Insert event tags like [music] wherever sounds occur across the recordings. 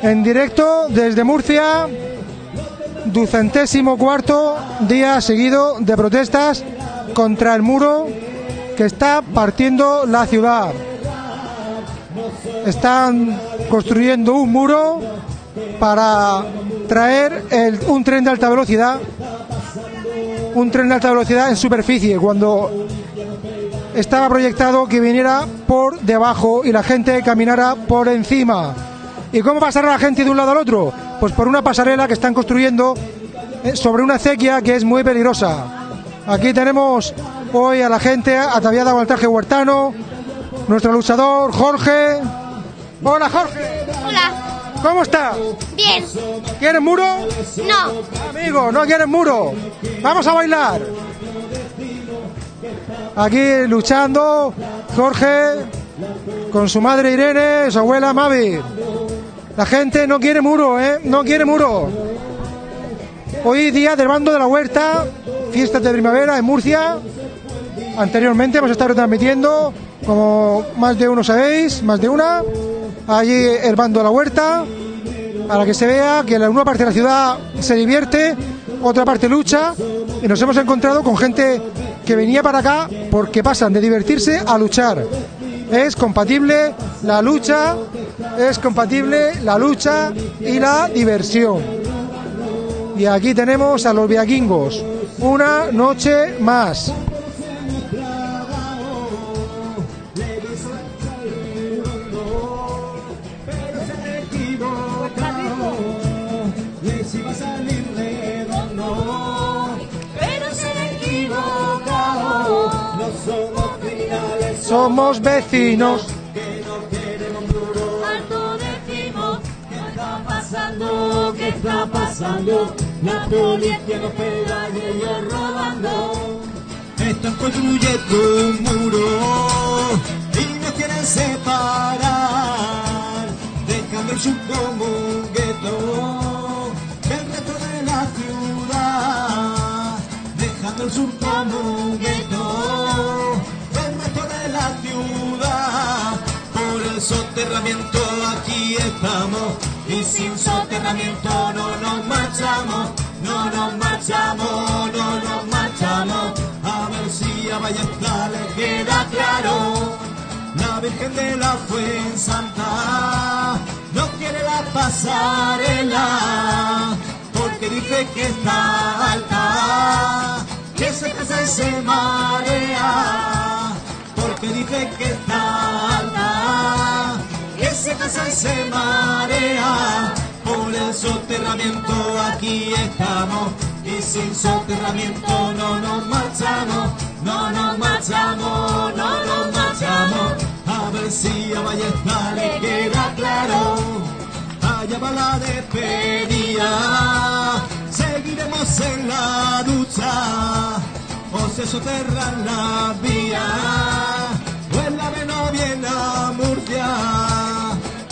En directo desde Murcia, ducentésimo cuarto día seguido de protestas contra el muro que está partiendo la ciudad. Están construyendo un muro para traer un tren de alta velocidad, un tren de alta velocidad en superficie, cuando estaba proyectado que viniera por debajo y la gente caminara por encima. ¿Y cómo pasará la gente de un lado al otro? Pues por una pasarela que están construyendo eh, sobre una acequia que es muy peligrosa. Aquí tenemos hoy a la gente ataviada con el traje huertano, nuestro luchador Jorge. Hola Jorge, Hola, ¿cómo estás? bien. ¿Quieres muro? No, Amigo, no quieres muro. Vamos a bailar. Aquí luchando Jorge con su madre Irene, su abuela Mavi. La gente no quiere muro, ¿eh? No quiere muro. Hoy día del bando de la huerta, fiestas de primavera en Murcia. Anteriormente hemos estado transmitiendo, como más de uno sabéis, más de una, allí el bando de la huerta, para que se vea que una parte de la ciudad se divierte, otra parte lucha, y nos hemos encontrado con gente que venía para acá porque pasan de divertirse a luchar. Es compatible la lucha, es compatible la lucha y la diversión. Y aquí tenemos a los viaquingos. Una noche más. Somos vecinos. Alto decimos. ¿Qué está pasando? ¿Qué está pasando? La policía nos pega y ellos robando. Están construyendo un muro y nos quieren separar, dejando el sur como un gueto del resto de la ciudad, dejando el sur como un gueto Por el soterramiento aquí estamos y sin soterramiento no nos marchamos, no nos marchamos, no nos marchamos. A ver si a Ballesta le queda claro. La Virgen de la Fuensanta no quiere la pasarela porque dice que está alta, que se casa y se marea, porque dice que alta, que se casa se marea. Por el soterramiento aquí estamos y sin soterramiento no nos marchamos, no nos marchamos, no nos marchamos. A ver si a Ballesta le queda claro. Allá va la despedida, seguiremos en la lucha, o se soterran las vías, ave no viene a Murcia,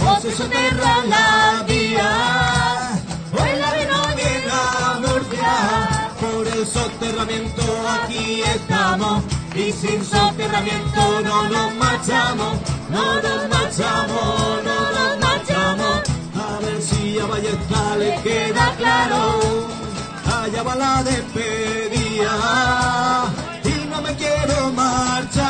o se soterran las vías, o el ave no viene a Murcia, por el soterramiento aquí estamos, y sin soterramiento no nos marchamos, no nos marchamos, no nos marchamos. A ver si a Ballesta le queda claro. Allá va la despedida. Y no me quiero marchar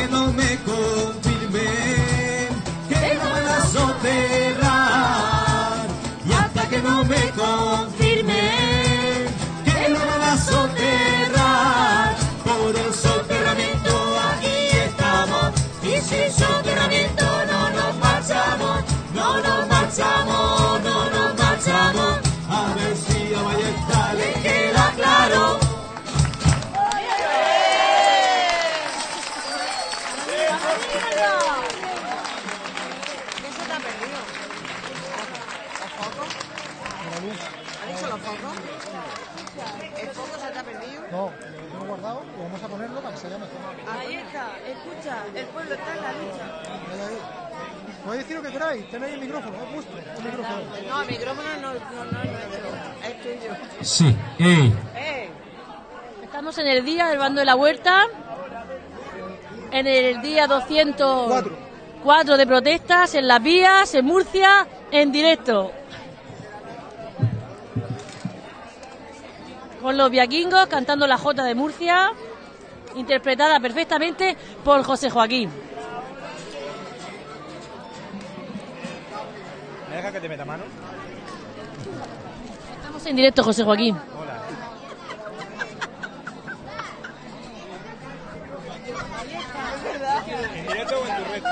que no me confirmen que no van a soterrar. Y hasta que no me confirmen que no van a soterrar. Por el soterramiento aquí estamos. Y sin soterramiento no nos marchamos, no nos marchamos, el pueblo está en la lucha. Podéis decir lo que queráis, tenéis el micrófono, es vuestro, el micrófono. No, el micrófono no, no, no es nuestro, es tuyo. Sí. Estamos en el día del bando de la huerta, en el día 200... Cuatro. 4 de protestas en las vías, en Murcia, en directo. Con los viaquingos cantando la Jota de Murcia, interpretada perfectamente por José Joaquín. ¿Me deja que te meta mano? Estamos en directo, José Joaquín. Hola. ¿En directo o en tu reto?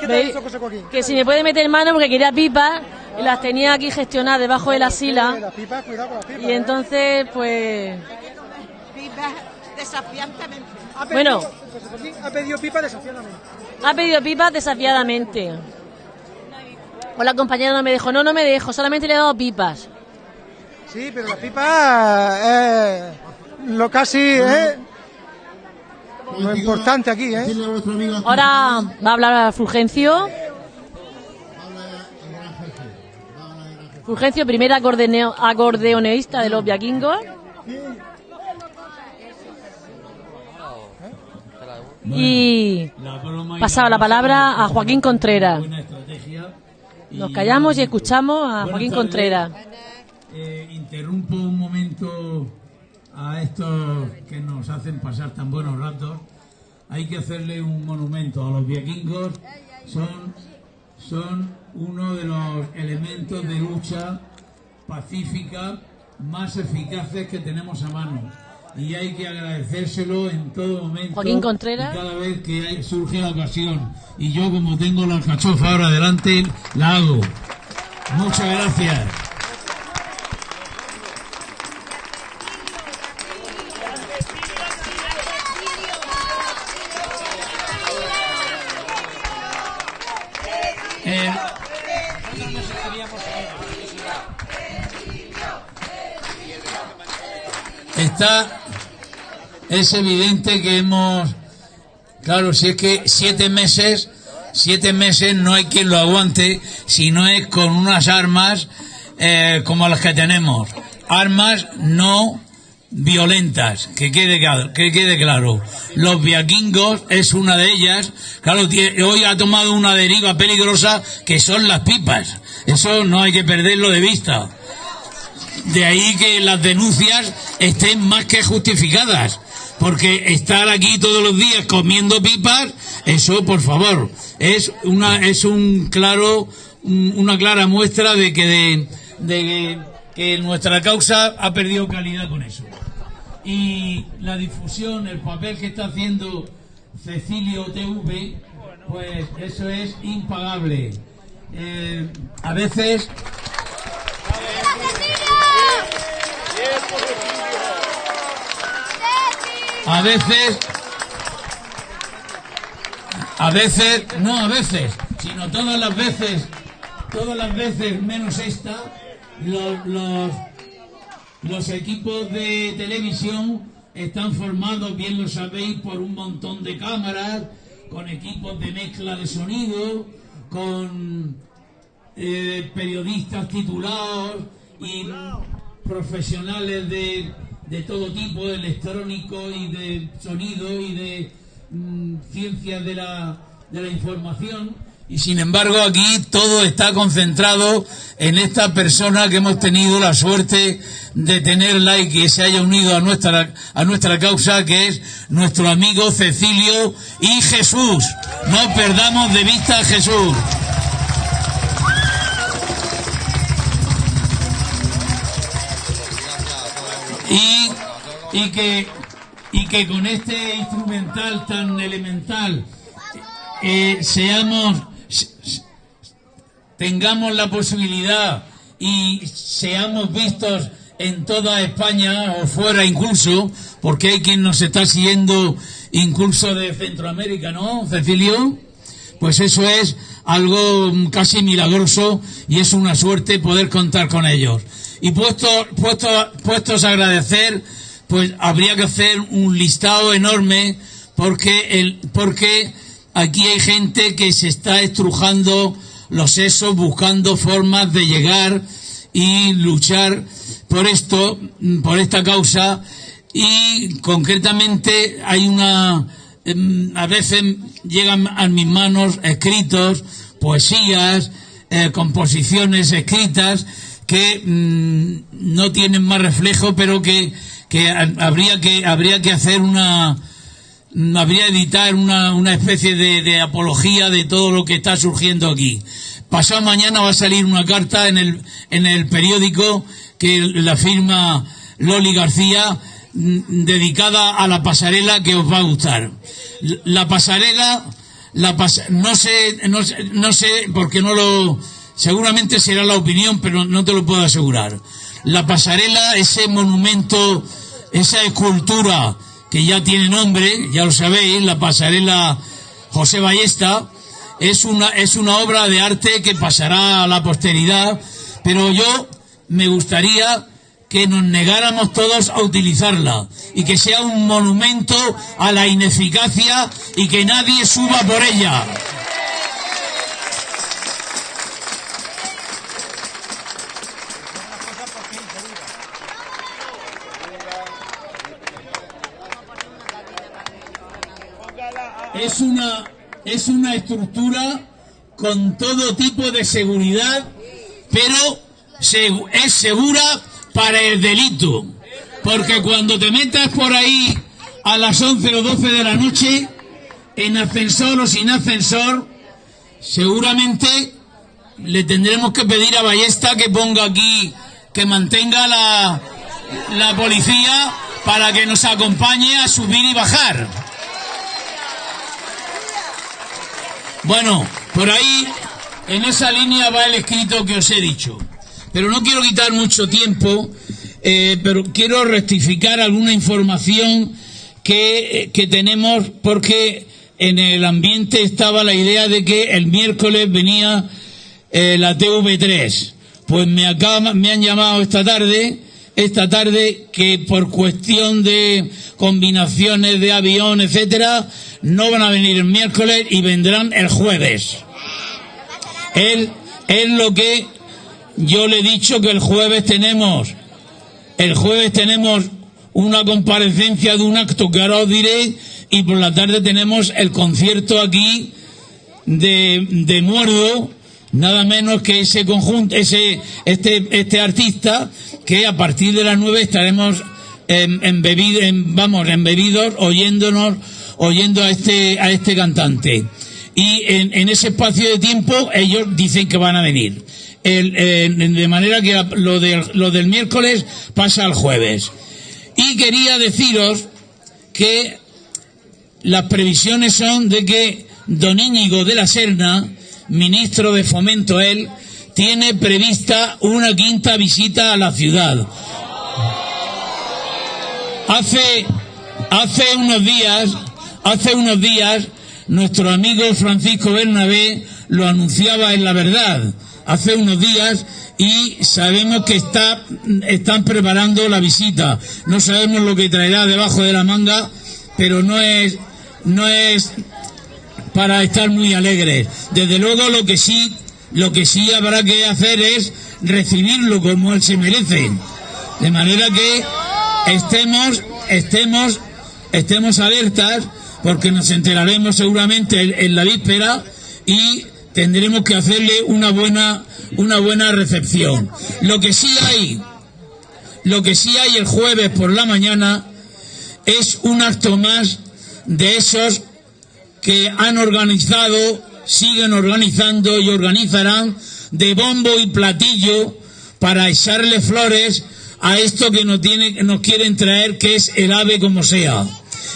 ¿Qué ha dicho José Joaquín? Que si me puede meter mano porque quería pipas y las tenía aquí gestionadas debajo de la sila. Pipas, pipas. Y ¿eh? entonces, pues. Viva desafiantemente. Ha pedido- bueno. Ha pedido pipas desafiadamente. Ha pedido pipas desafiadamente. O la compañera no me dejó. No, no me dejo, solamente le he dado pipas. Sí, pero las pipas eh, lo casi eh, lo importante aquí, ¿eh? Ahora va a hablar Fulgencio. Fulgencio, primera acordeo- acordeoneísta de los viaquingos. Y La pasaba la palabra a Joaquín Contreras. Nos callamos y escuchamos a Joaquín tardes. Contreras. Eh, interrumpo un momento a estos que nos hacen pasar tan buenos ratos. Hay que hacerle un monumento a los vikingos. Son, son uno de los elementos de lucha pacífica más eficaces que tenemos a mano. Y hay que agradecérselo en todo momento. Joaquín Contreras. cada vez que hay- surge la ocasión. Y yo, como tengo la alcachofa ahora adelante, la hago. Muchas gracias. Eh, está es evidente que hemos claro si es que siete meses siete meses no hay quien lo aguante si no es con unas armas eh, como las que tenemos. Armas no violentas que quede que quede claro. Los vikingos es una de ellas. Claro hoy ha tomado una deriva peligrosa que son las pipas. Eso no hay que perderlo de vista. De ahí que las denuncias estén más que justificadas. Porque estar aquí todos los días comiendo pipas, eso por favor, es una, es un claro, un- una clara muestra de que de, de que- que nuestra causa ha perdido calidad con eso. Y la difusión, el papel que está haciendo Cecilio TV, pues eso es impagable. Eh, a veces A veces, a veces, no a veces, sino todas las veces, todas las veces menos esta, los, los, equipos de televisión están formados, bien lo sabéis, por un montón de cámaras, con equipos de mezcla de sonido, con eh, periodistas titulados y profesionales de, de todo tipo, electrónico y de sonido y de mm, ciencias de la, de la información. Y sin embargo aquí todo está concentrado en esta persona que hemos tenido la suerte de tenerla y que se haya unido a nuestra, a nuestra causa, que es nuestro amigo Cecilio y Jesús. No perdamos de vista a Jesús. Y, y que y que con este instrumental tan elemental eh, seamos tengamos la posibilidad y seamos vistos en toda España o fuera incluso porque hay quien nos está siguiendo incluso de Centroamérica ¿no Cecilio? pues eso es algo casi milagroso y es una suerte poder contar con ellos. Y puesto, puesto, puestos a agradecer, pues habría que hacer un listado enorme porque, el, porque aquí hay gente que se está estrujando los sesos buscando formas de llegar y luchar por esto, por esta causa. Y concretamente hay una em, a veces llegan a mis manos escritos, poesías, eh, composiciones escritas que mm, no tienen más reflejo, pero que, que ha- habría que habría que hacer una mm, habría editar una, una especie de, de apología de todo lo que está surgiendo aquí. Pasado mañana va a salir una carta en el, en el periódico que la firma Loli García mm, dedicada a la pasarela que os va a gustar. La pasarela, la pas- no sé, no no sé, porque no lo, seguramente será la opinión, pero no te lo puedo asegurar. La pasarela, ese monumento, esa escultura que ya tiene nombre, ya lo sabéis, la pasarela José Ballesta, es una, es una obra de arte que pasará a la posteridad, pero yo me gustaría que nos negáramos todos a utilizarla y que sea un monumento a la ineficacia y que nadie suba por ella. Es una, es una estructura con todo tipo de seguridad, pero es segura para el delito. Porque cuando te metas por ahí a las 11 o 12 de la noche, en ascensor o sin ascensor, seguramente le tendremos que pedir a Ballesta que ponga aquí, que mantenga la, la policía para que nos acompañe a subir y bajar. Bueno, por ahí, en esa línea va el escrito que os he dicho. Pero no quiero quitar mucho tiempo, eh, pero quiero rectificar alguna información que, eh, que tenemos porque en el ambiente estaba la idea de que el miércoles venía eh, la TV3. Pues me, acaba- me han llamado esta tarde, esta tarde, que por cuestión de combinaciones de avión, etcétera, no van a venir el miércoles y vendrán el jueves. Es, es lo que yo le he dicho que el jueves tenemos, el jueves tenemos una comparecencia de un acto que ahora os diré y por la tarde tenemos el concierto aquí de, de Muerdo, nada menos que ese conjunto, ese, este, este artista, que a partir de las nueve estaremos em, em, vamos, embebidos, oyéndonos, oyendo a este, a este cantante. Y en, en ese espacio de tiempo ellos dicen que van a venir. De manera que lo, del- lo del miércoles pasa al jueves. Y quería deciros que las previsiones son de que don Íñigo de la Serna, ministro de Fomento él, tiene prevista una quinta visita a la ciudad. Hace, hace unos días, hace unos días, nuestro amigo Francisco Bernabé lo anunciaba en la verdad, hace unos días, y sabemos que está, están preparando la visita. No sabemos lo que traerá debajo de la manga, pero no es, no es para estar muy alegres. Desde luego lo que sí, lo que sí habrá que hacer es recibirlo como él se merece. De manera que estemos, estemos, estemos alertas, porque nos enteraremos seguramente en, la víspera y tendremos que hacerle una buena, una buena recepción. Lo que sí hay, lo que sí hay el jueves por la mañana es un acto más de esos que han organizado, siguen organizando y organizarán de bombo y platillo para echarle flores a esto que nos, tiene, nos quieren traer, que es el ave como sea.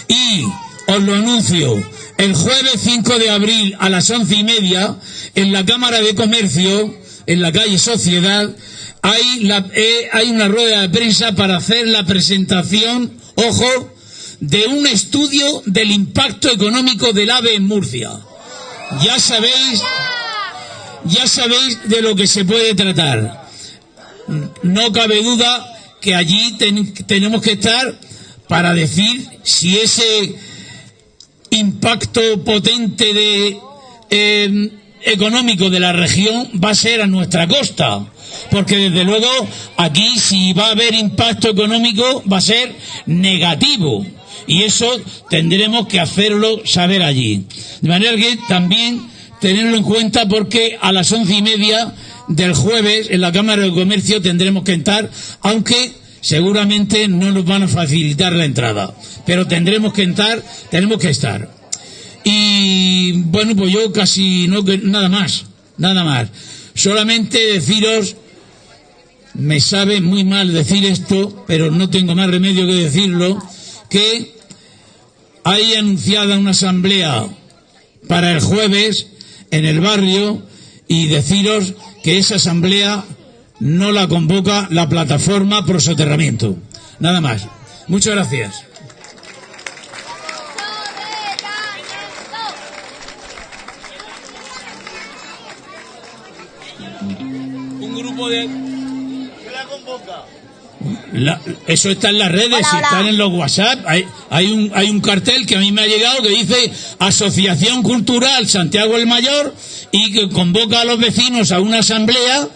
Y os lo anuncio, el jueves 5 de abril a las once y media, en la Cámara de Comercio, en la calle Sociedad, hay, eh, hay una rueda de prensa para hacer la presentación, ojo, de un estudio del impacto económico del AVE en Murcia. Ya sabéis, ya sabéis de lo que se puede tratar. No cabe duda que allí ten- tenemos que estar para decir si ese impacto potente de eh, económico de la región va a ser a nuestra costa. Porque desde luego aquí si va a haber impacto económico va a ser negativo. Y eso tendremos que hacerlo saber allí. De manera que también tenerlo en cuenta porque a las once y media del jueves en la Cámara de Comercio tendremos que estar, aunque seguramente no nos van a facilitar la entrada, pero tendremos que estar, tenemos que estar. Y bueno, pues yo casi no nada más, nada más. Solamente deciros, me sabe muy mal decir esto, pero no tengo más remedio que decirlo, que hay anunciada una asamblea para el jueves en el barrio y deciros que esa asamblea no la convoca la plataforma pro soterramiento. Nada más. Muchas gracias. Un grupo de... la eso está en las redes, Hola, están en los WhatsApp. Hay, hay, un, hay un cartel que a mí me ha llegado que dice Asociación Cultural Santiago el Mayor y que convoca a los vecinos a una asamblea.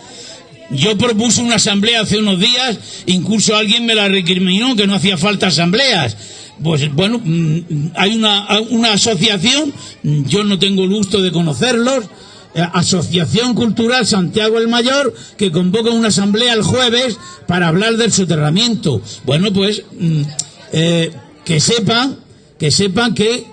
Yo propuse una asamblea hace unos días, incluso alguien me la recriminó que no hacía falta asambleas. Pues bueno, mm, hay una, una asociación, yo no tengo el gusto de conocerlos, Asociación Cultural Santiago el Mayor, que convoca una asamblea el jueves para hablar del soterramiento. Bueno, pues mm, eh, que sepan, que sepan que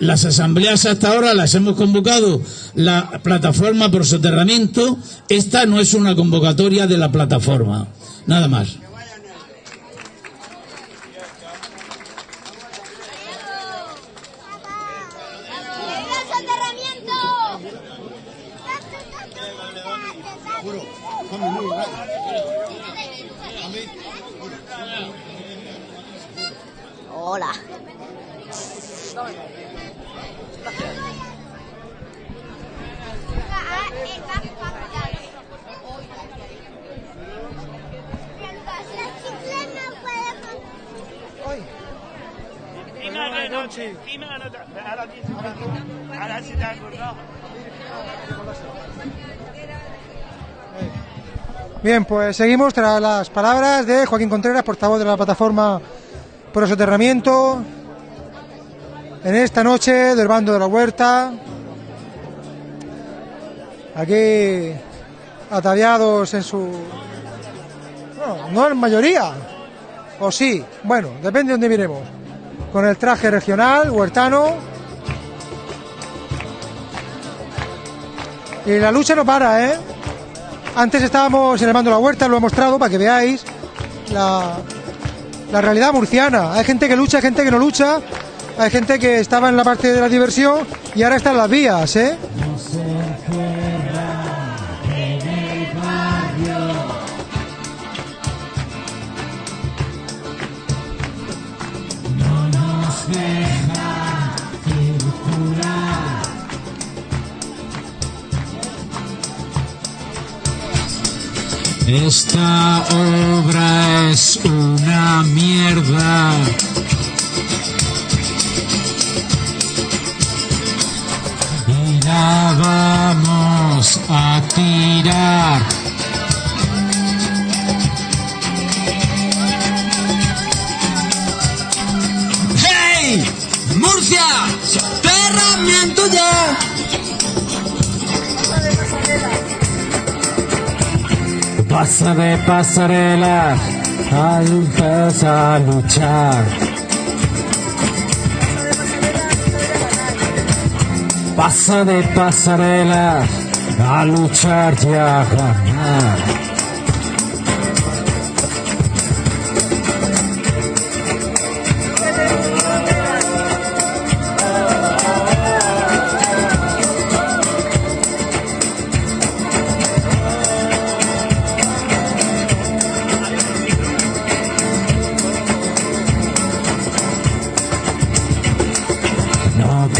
las asambleas hasta ahora las hemos convocado la plataforma por soterramiento. Esta no es una convocatoria de la plataforma. Nada más. ¡El soterramiento! Hola. Ahora sí te has acordado. Pues seguimos tras las palabras de Joaquín Contreras, portavoz de la plataforma por el soterramiento. En esta noche del bando de la huerta. Aquí ataviados en su. Bueno, no en mayoría. O sí, bueno, depende de dónde miremos. Con el traje regional, huertano. Y la lucha no para, ¿eh? Antes estábamos en el bando de la huerta, lo he mostrado para que veáis la, la realidad murciana. Hay gente que lucha, hay gente que no lucha, hay gente que estaba en la parte de la diversión y ahora está en las vías, ¿eh? Esta obra es una mierda. Y la vamos a tirar. ¡Hey! ¡Murcia! ¡Soterramiento ya! Pasa de pasarelas, empieza a luchar. Pasa de pasarelas, a luchar y a ganar.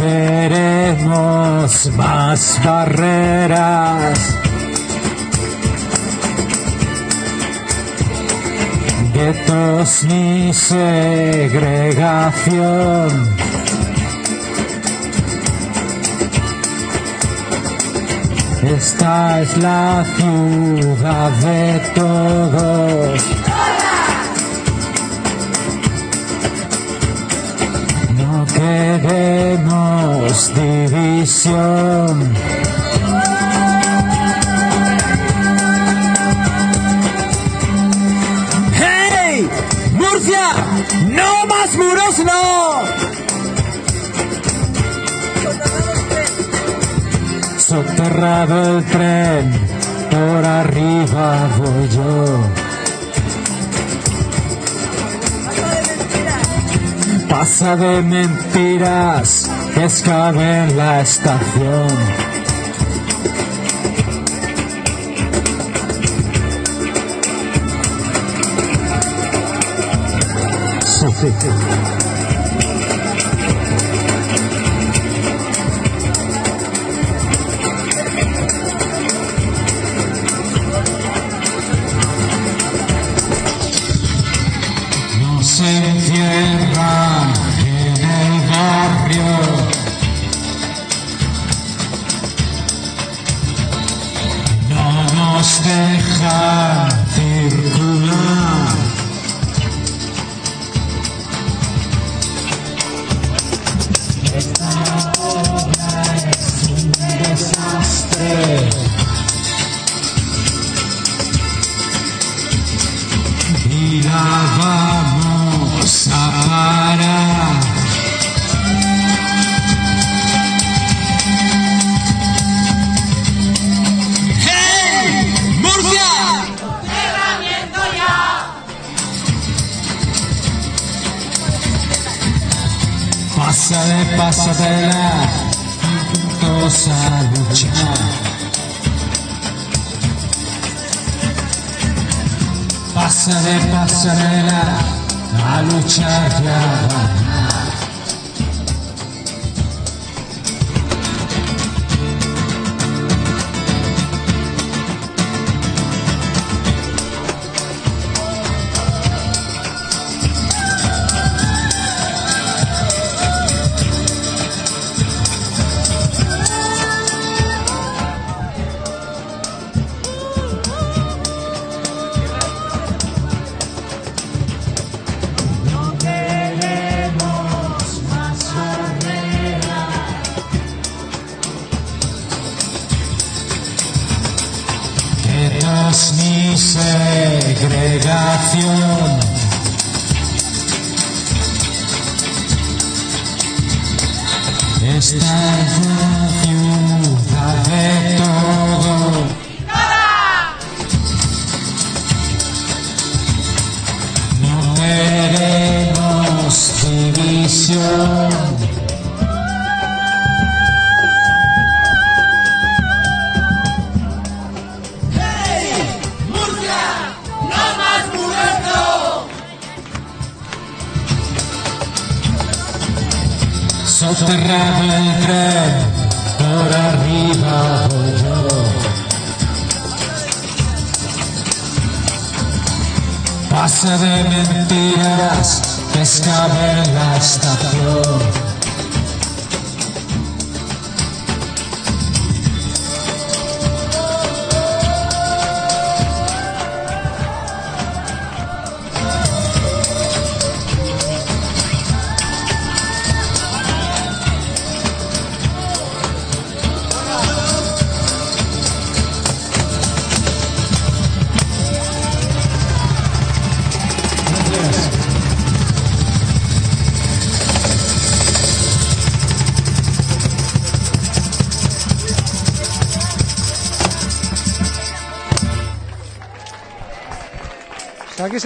Queremos más barreras. Guetos ni segregación. Esta es la ciudad de todos. Queremos división. ¡Hey! ¡Murcia! ¡No más muros, no! Soterrado el tren, por arriba voy yo. Pasa de mentiras, cabe en la estación. No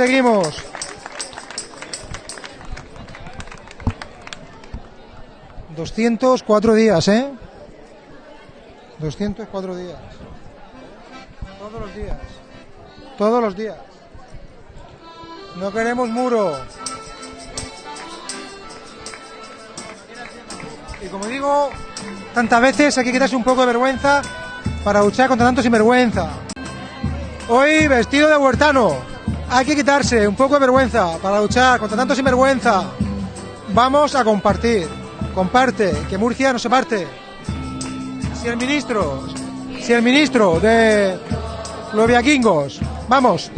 seguimos. Doscientos cuatro días, ¿eh? Doscientos cuatro días. Todos los días. Todos los días. No queremos muro. Y como digo, tantas veces hay que quitarse un poco de vergüenza para luchar contra tanto sinvergüenza. Hoy vestido de huertano. Hay que quitarse un poco de vergüenza para luchar contra tanto sinvergüenza. Vamos a compartir. Comparte, que Murcia no se parte. Si el ministro, si el ministro de los viaquingos, vamos.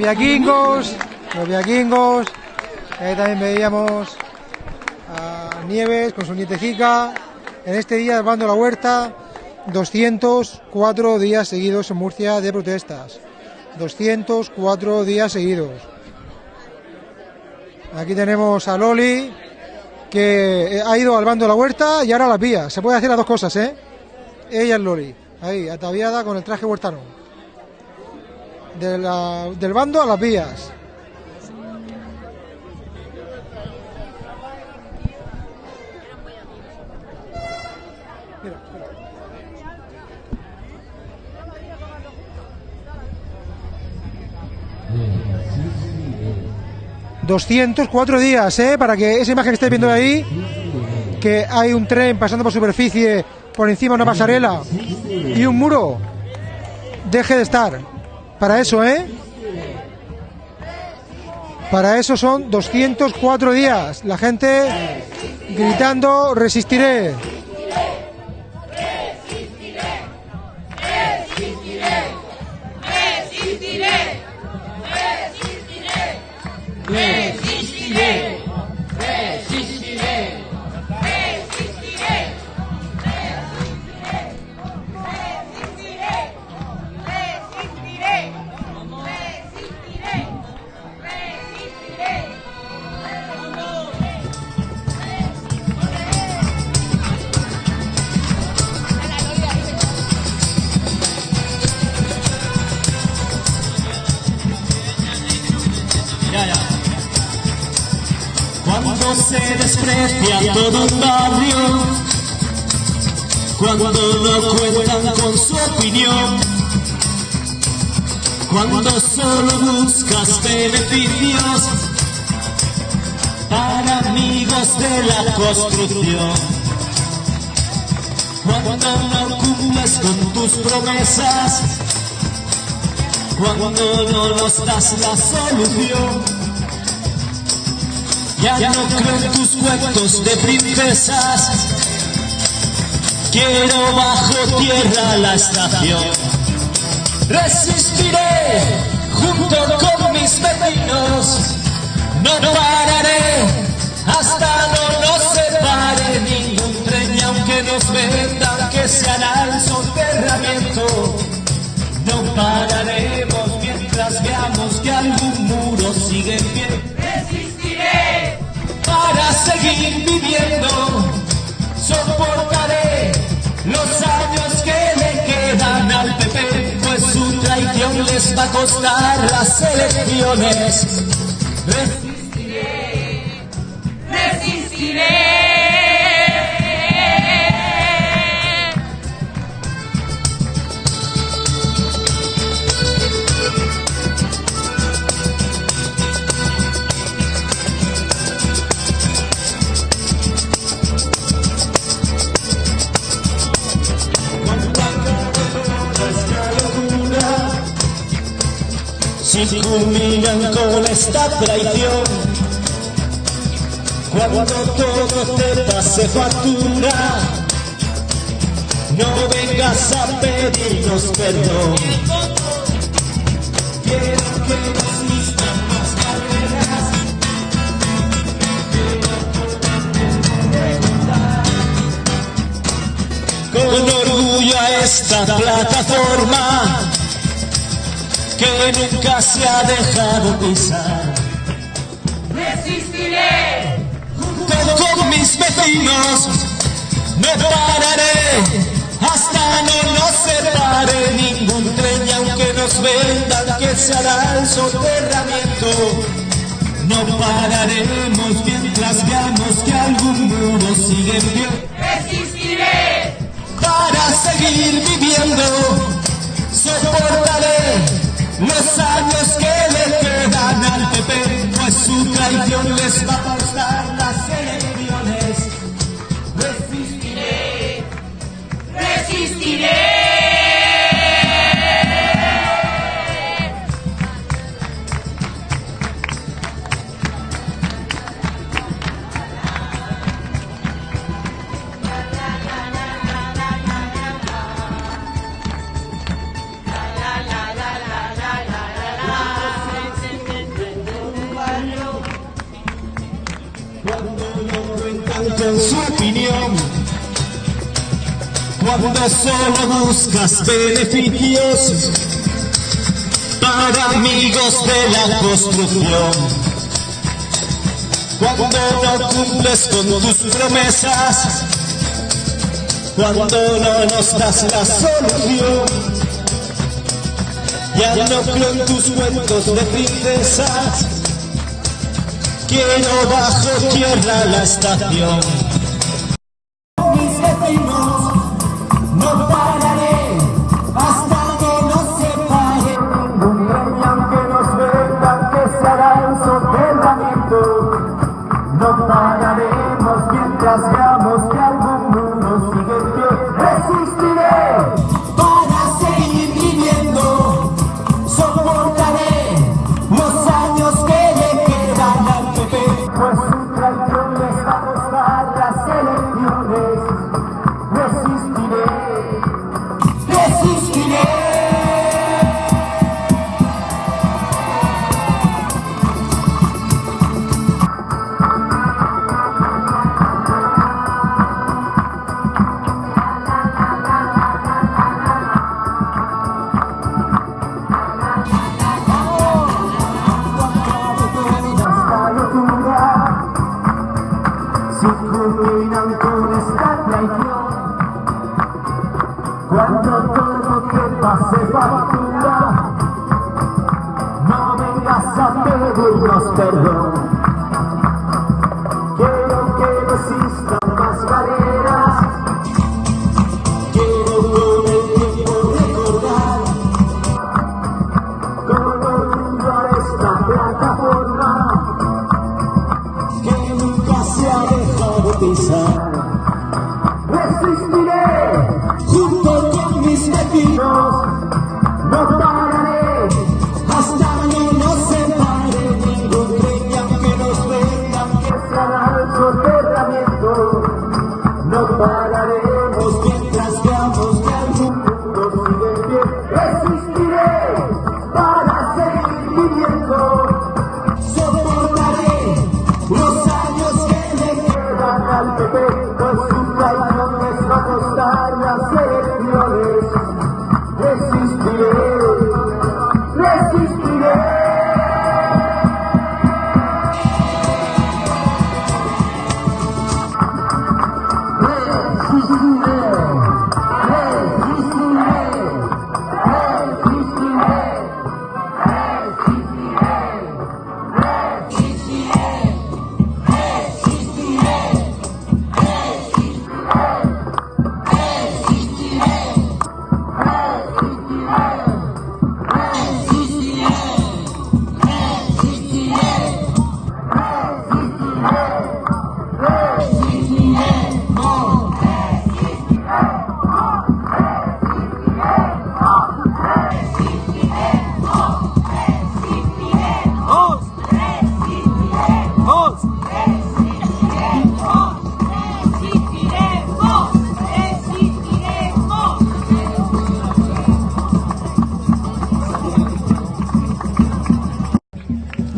Los viaquingos, los viaquingos. Ahí también veíamos a Nieves con su nietecica. En este día, salvando la huerta, 204 días seguidos en Murcia de protestas. 204 días seguidos. Aquí tenemos a Loli, que ha ido al bando de la huerta y ahora a las vías. Se puede hacer las dos cosas, ¿eh? Ella es Loli, ahí, ataviada con el traje huertano. Del bando a las vías. Mira, mira. 204 días, ¿eh? Para que esa imagen que estáis viendo ahí, que hay un tren pasando por superficie, por encima de una pasarela y un muro, deje de estar. Para eso, ¿eh? Para eso son 204 días. La gente gritando, resistiré. resistiré, resistiré, resistiré. Cuando no cuentan con su opinión, cuando solo buscas beneficios para amigos de la construcción, cuando no cumples con tus promesas, cuando no nos das la solución. Ya no creo en tus cuentos de princesas. Quiero bajo tierra la estación. Resistiré junto con mis vecinos. No pararé hasta no nos separe ningún tren aunque nos vendan que se hará el soterramiento. No pararemos mientras veamos que algún muro sigue en pie seguir viviendo. Soportaré los años que le quedan al PP, pues su traición les va a costar las elecciones. Si culminan con esta traición, cuando todo te pase factura, no vengas a pedirnos perdón. Quiero que nos listan más carreras. Con orgullo a esta plataforma que nunca se ha dejado pisar. Resistiré. Junto con mis vecinos no pararé hasta no nos separe ningún tren y aunque nos vendan que se hará el soterramiento. No pararemos mientras veamos que algún muro sigue en pie Resistiré. para seguir viviendo. Soportaré los años que le quedan al PP, pues su traición les va a costar Solo buscas beneficios para amigos de la construcción. Cuando no cumples con tus promesas. Cuando no nos das la solución. Ya no creo en tus cuentos de princesas. Quiero bajo tierra la estación. No pararemos mientras veamos que algún mundo sigue no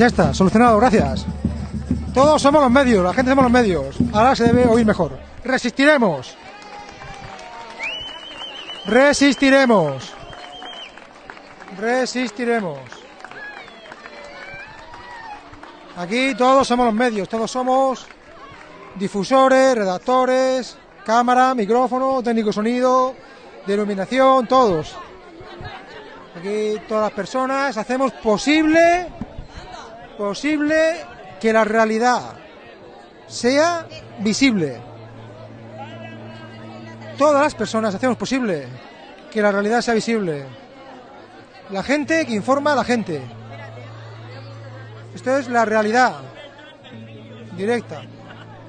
Ya está, solucionado, gracias. Todos somos los medios, la gente somos los medios. Ahora se debe oír mejor. Resistiremos. Resistiremos. Resistiremos. Aquí todos somos los medios, todos somos difusores, redactores, cámara, micrófono, técnico sonido, de iluminación, todos. Aquí todas las personas hacemos posible posible que la realidad sea visible. Todas las personas hacemos posible que la realidad sea visible. La gente que informa a la gente. Esto es la realidad directa.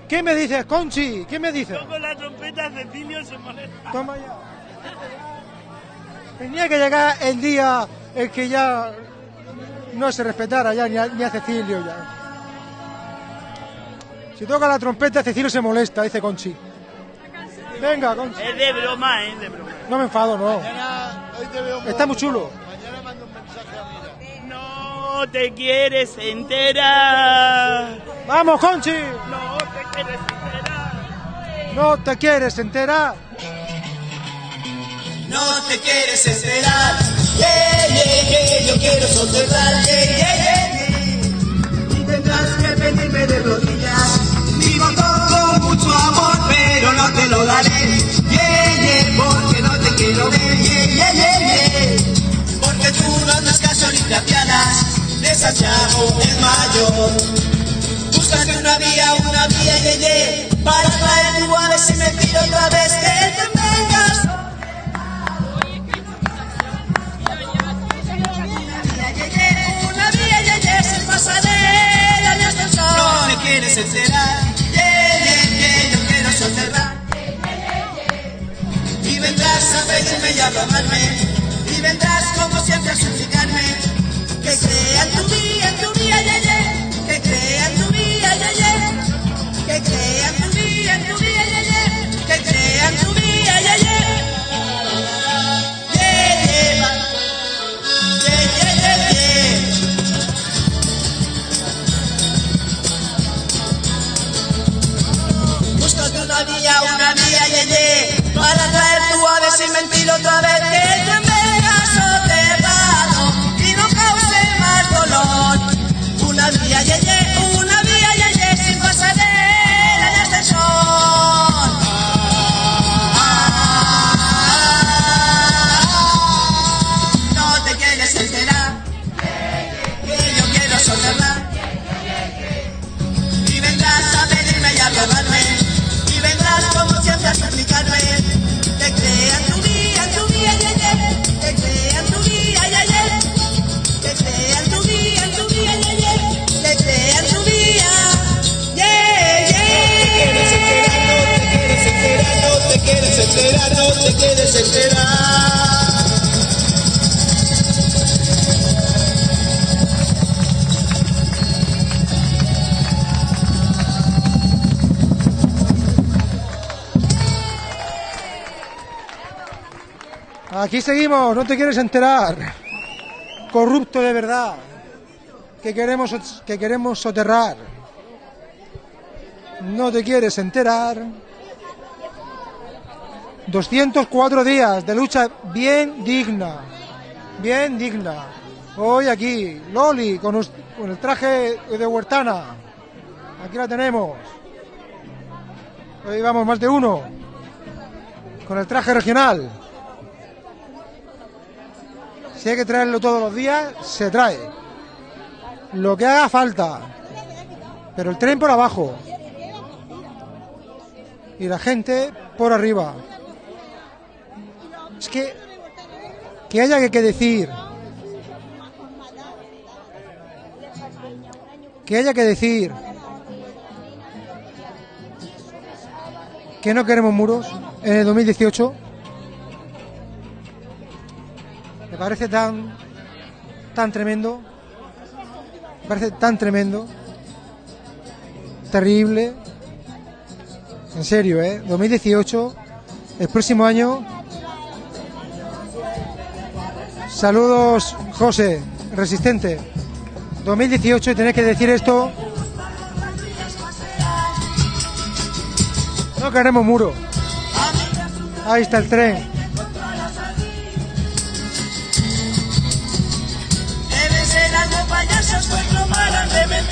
¿Qué me dices, Conchi? ¿Qué me dices? Con la trompeta Cecilio se molesta. Toma ya. Tenía que llegar el día en que ya no se respetara ya ni a, ni a Cecilio ya. Si toca la trompeta Cecilio se molesta, dice Conchi. Venga, Conchi. Es de broma, es de broma. No me enfado, no. hoy te veo Está muy chulo. No te quieres enterar. Vamos, Conchi. No te quieres enterar. No te quieres enterar. No te quieres enterar, yeah, yeah, yeah, yo quiero soterrar, yeah, yeah, yeah, yeah. Y tendrás que pedirme de rodillas, todo con mucho amor, pero no te lo daré, yeah, yeah, porque no te quiero ver, yeah, yeah, yeah, yeah. Porque tú no andas gasolina pianas, de Santiago el mayor. Búscate una vía, una vía, yeah, yeah, para traer tu a ver si me tiro otra vez, que me quieres enterar, yeah, yeah, yeah, yo quiero soterrar. Y vendrás a pedirme y a rogarme, y vendrás como siempre a suplicarme, que crea tu en tu vía, yeah, yeah, que crea tu vía, yeah, yeah, que crea tu en tu vía, yeah, yeah, que crea tu vía, Búscate Aquí seguimos, no te quieres enterar. Corrupto de verdad. Que queremos, que queremos soterrar. No te quieres enterar. 204 días de lucha bien digna. Bien digna. Hoy aquí, Loli, con, el traje de Huertana. Aquí la tenemos. Hoy vamos más de uno. Con el traje regional. Si hay que traerlo todos los días, se trae. Lo que haga falta. Pero el tren por abajo. Y la gente por arriba. Es que. Que haya que, decir. Que haya que decir. Que no queremos muros en el 2018. Me parece tan, tan tremendo. Me parece tan tremendo. Terrible. En serio, ¿eh? 2018, el próximo año. Saludos, José, resistente. 2018 y tener que decir esto. No queremos muro. Ahí está el tren. Deben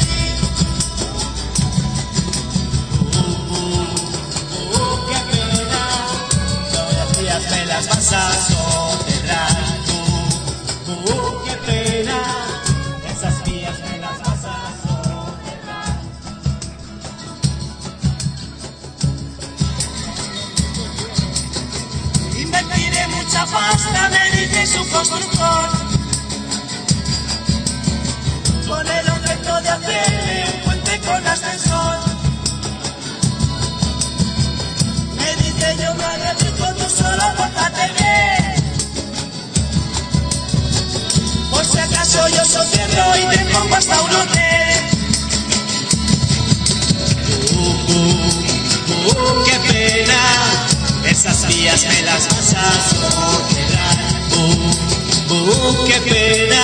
su constructor. Con el objeto de hacerle un puente con ascensor. Me dice yo me arriesgo, tú solo pórtate bien. Por si acaso yo socierro y te pongo hasta un hotel. Uh, uh, uh, qué pena, esas vías me las vas a soterrar. Uh, qué pena,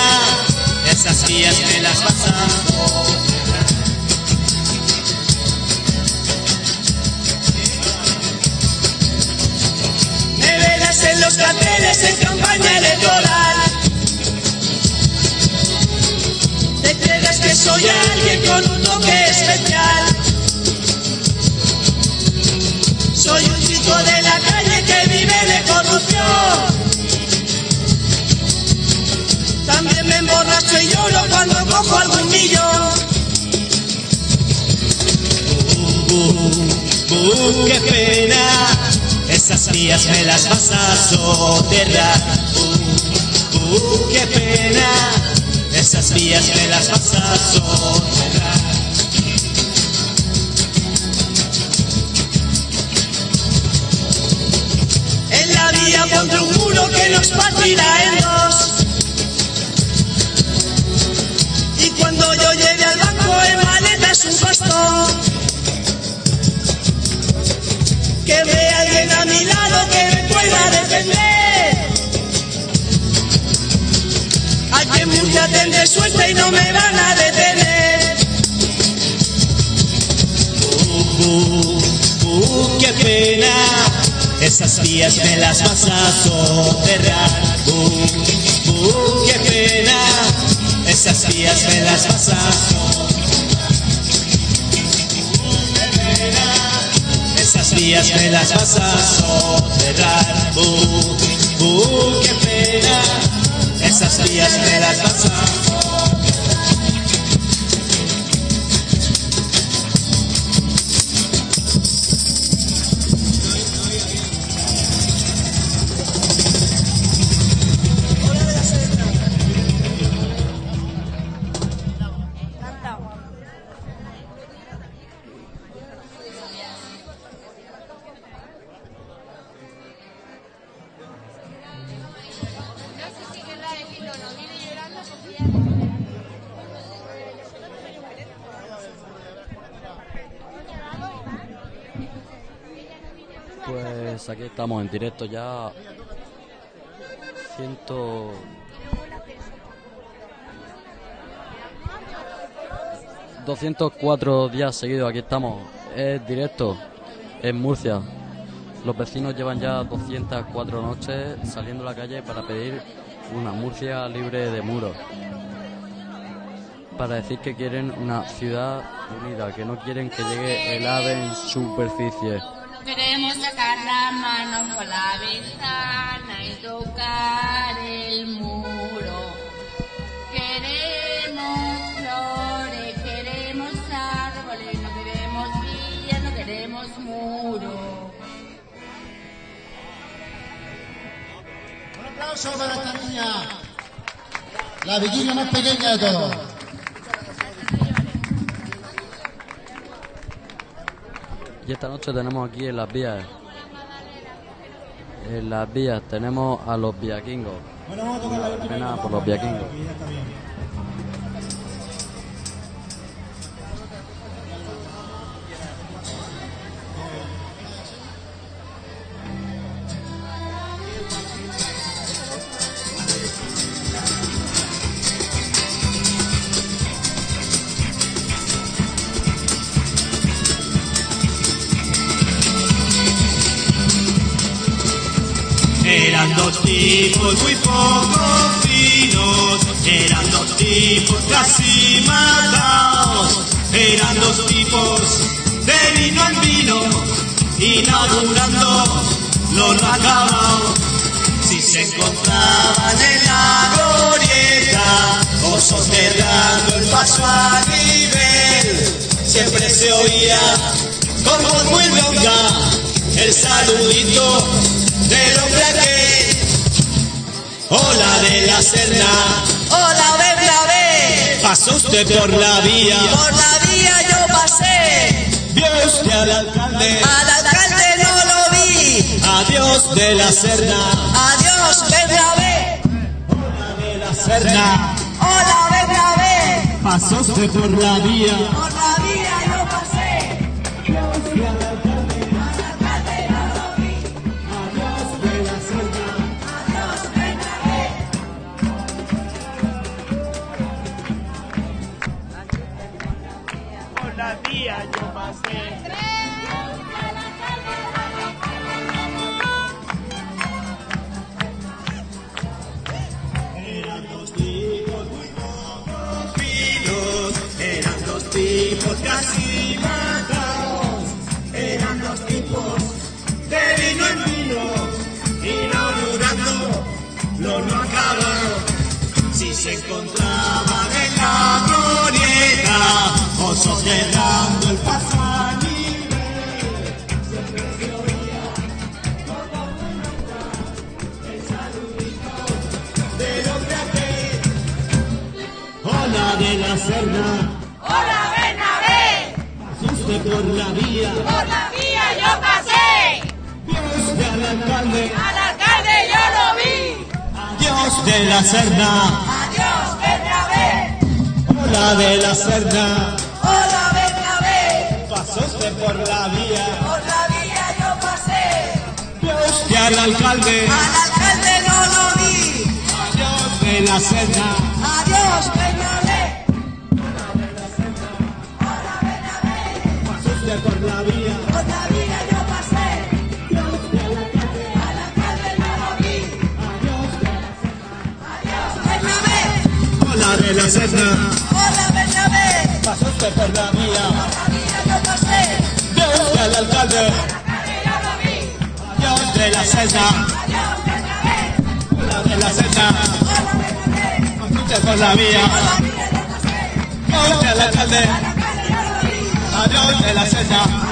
esas vías me las. Me verás en los carteles en campaña electoral. Te creas que soy alguien con un toque especial. Soy un chico de la calle que vive de corrupción. También me emborracho y lloro cuando cojo algún millón. Uh, uh, uh, qué pena, esas vías me las vas a soterrar. Uh, uh, qué pena, esas vías me las vas a soterrar. En la vía pondré un muro que nos partirá en dos. Cuando yo llegue al banco en maletas un costo. Que vea alguien a mi lado que me pueda defender. En Murcia tendré suerte y no me van a detener. Uh, uh, uh, qué pena, esas vías me las vas a soterrar. Uh, uh, qué pena, esas vías me las pena, esas vías me las soterrar. Uh, uh, qué pena, esas vías me las vas estamos en directo ya. Ciento. ...204 días seguidos, aquí estamos, es directo, en Murcia. Los vecinos llevan ya 204 noches saliendo a la calle para pedir una Murcia libre de muros. Para decir que quieren una ciudad unida, que no quieren que llegue el ave en superficie. Queremos sacar la mano por la ventana y tocar el muro. Queremos flores, queremos árboles, no queremos villas, no queremos muro. Un aplauso para esta niña, la vigilia más pequeña de todos. Y esta noche tenemos aquí en las vías En las vías tenemos a los viaquingos. Bueno, vamos a tocar la. Pena por los viaquingos. Tipos muy poco finos, eran dos tipos casi matados, eran dos tipos de vino en vino, inaugurando los acabados. Si se encontraban en la glorieta o soterrando el paso a nivel, siempre se oía con voz muy ronca el saludito del hombre aquel. Hola de la Serna, Hola, Bernabé. pasó usted por la vía, Por la vía yo pasé. vio usted al alcalde, Al alcalde no lo vi. adiós de la Serna, Adiós, Bernabé. de la Serna, Hola, Bernabé. pasó usted la Por la vía Hola, Bernabé. asuste por la vía, Por la vía yo pasé. Dios del alcalde, Al alcalde yo lo vi. Dios de la Serna, Adiós, Bernabé. hola de la Serna, Hola, Bernabé. pasó usted por la vía, Por la vía yo pasé. Dios del alcalde, Al alcalde no lo vi. Dios de la Serna, Adiós, Bernabé. De la Serna, Hola, Bernabé. pasó usted por la vía, Por la yo pasé. Dios del alcalde, vi. Dios de la Serna, Adiós, Bernabé. hola de la Serna, Hola, Bernabé. pasó usted por la Por la yo pasé. Dios del alcalde, vi. adiós de la Serna.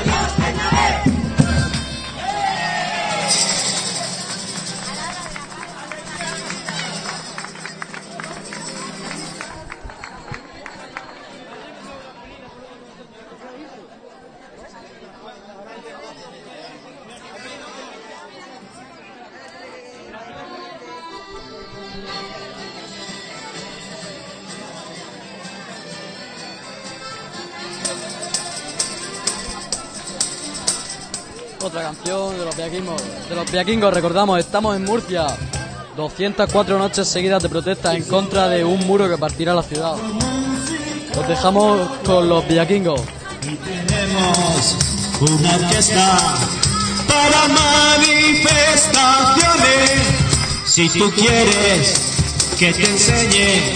Viaquingos, recordamos, estamos en Murcia. 204 noches seguidas de protesta en contra de un muro que partirá la ciudad. Los dejamos con los viaquingos. Tenemos una orquesta para manifestaciones. Si tú quieres que te enseñe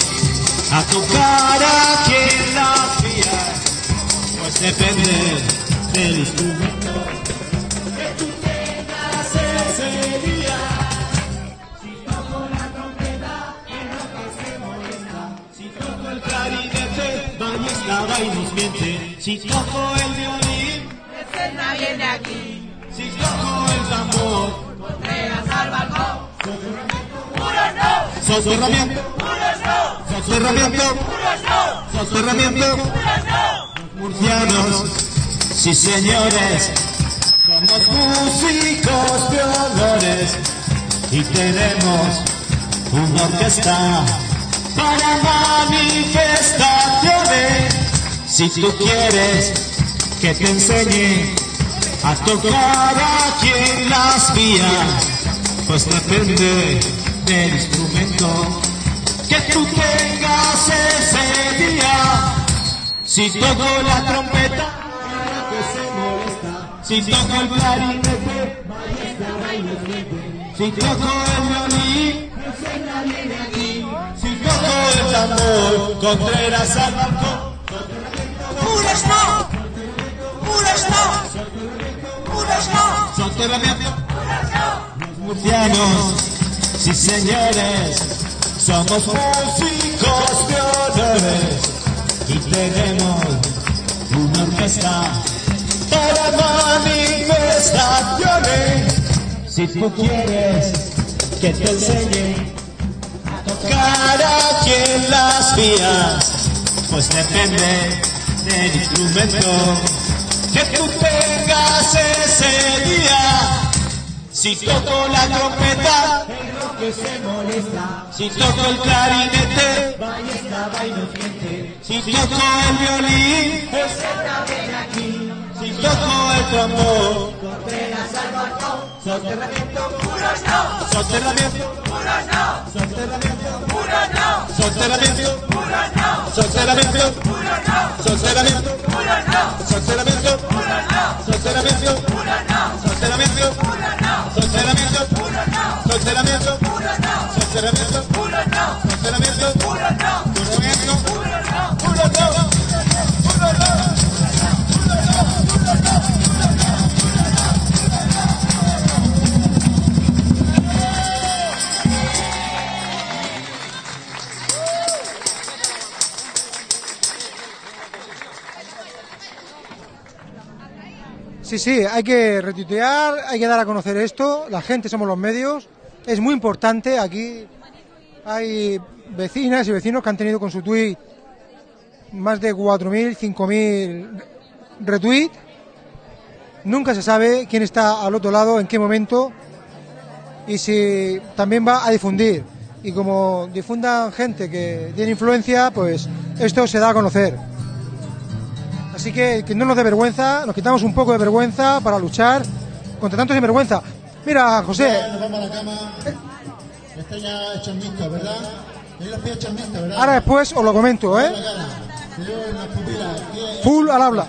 a tocar aquí en la vía, pues depende del instrumento y nos miente. Si toco el violín, Serna viene aquí. si toco el tambor, Contreras al balcón. Muros no. soterramiento, Muros no. soterramiento, Muros no. soterramiento. Muros no. Murcianos, sí señores, Somos músicos de y tenemos una orquesta para manifestaciones. Si tú quieres que te enseñe a tocar aquí en las vías, pues depende del instrumento que tú tengas ese día. Si toco la trompeta, que se molesta. Si toco el clarinete, si toco el violín, si toco el tambor, Contreras al balcón. ¡Puros no! ¡Puros no! ¡Puros no! Soterramiento. Los murcianos, sí señores, somos músicos de honores y tenemos una orquesta para manifestaciones. Si tú quieres que te enseñe a tocar aquí en las vías, pues depende del instrumento que tú tengas ese día. Si toco la trompeta, el rock se molesta. Si toco el clarinete, ballesta va y no siente. Si toco el violín, ven aquí. Si toco el tambor, Contreras al balcón. Soterramiento, puros no. Soterramiento, puros no. Soterramiento, puros no. Soterramiento, puros no. Soterramiento, puros no. Soterramiento, puros no. Soterramiento, puros no. Soterramiento, puros no. Soterramiento, puros no. Soterramiento, puros no. Soterramiento, Sí, hay que retuitear, hay que dar a conocer esto, la gente somos los medios, es muy importante, aquí hay vecinas y vecinos que han tenido con su tweet más de 4.000, 5.000 retweets, nunca se sabe quién está al otro lado, en qué momento y si también va a difundir. Y como difundan gente que tiene influencia, pues esto se da a conocer. Así que que no nos dé vergüenza, nos quitamos un poco de vergüenza para luchar contra tanto sinvergüenza. Mira, José, Ya nos vamos a la cama. Está ya hecho mixto, ¿verdad? Tenéis los pies hechos ¿verdad? ahora después os lo comento, ¿eh? Full al habla.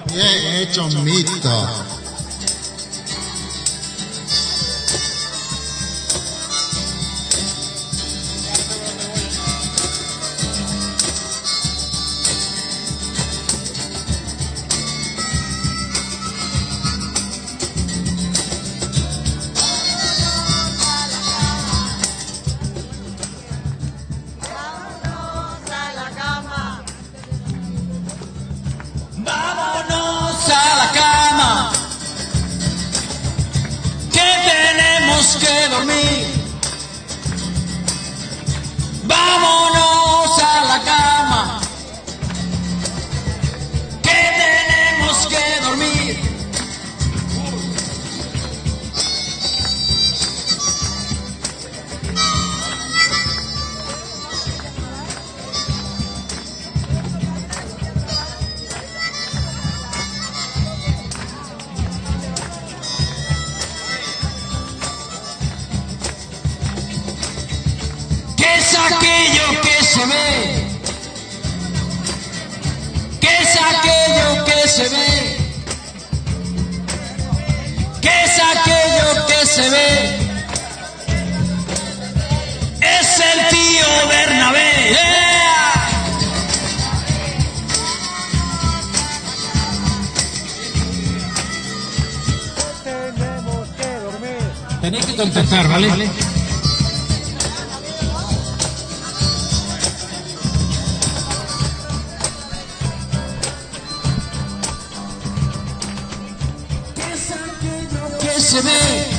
Se ve?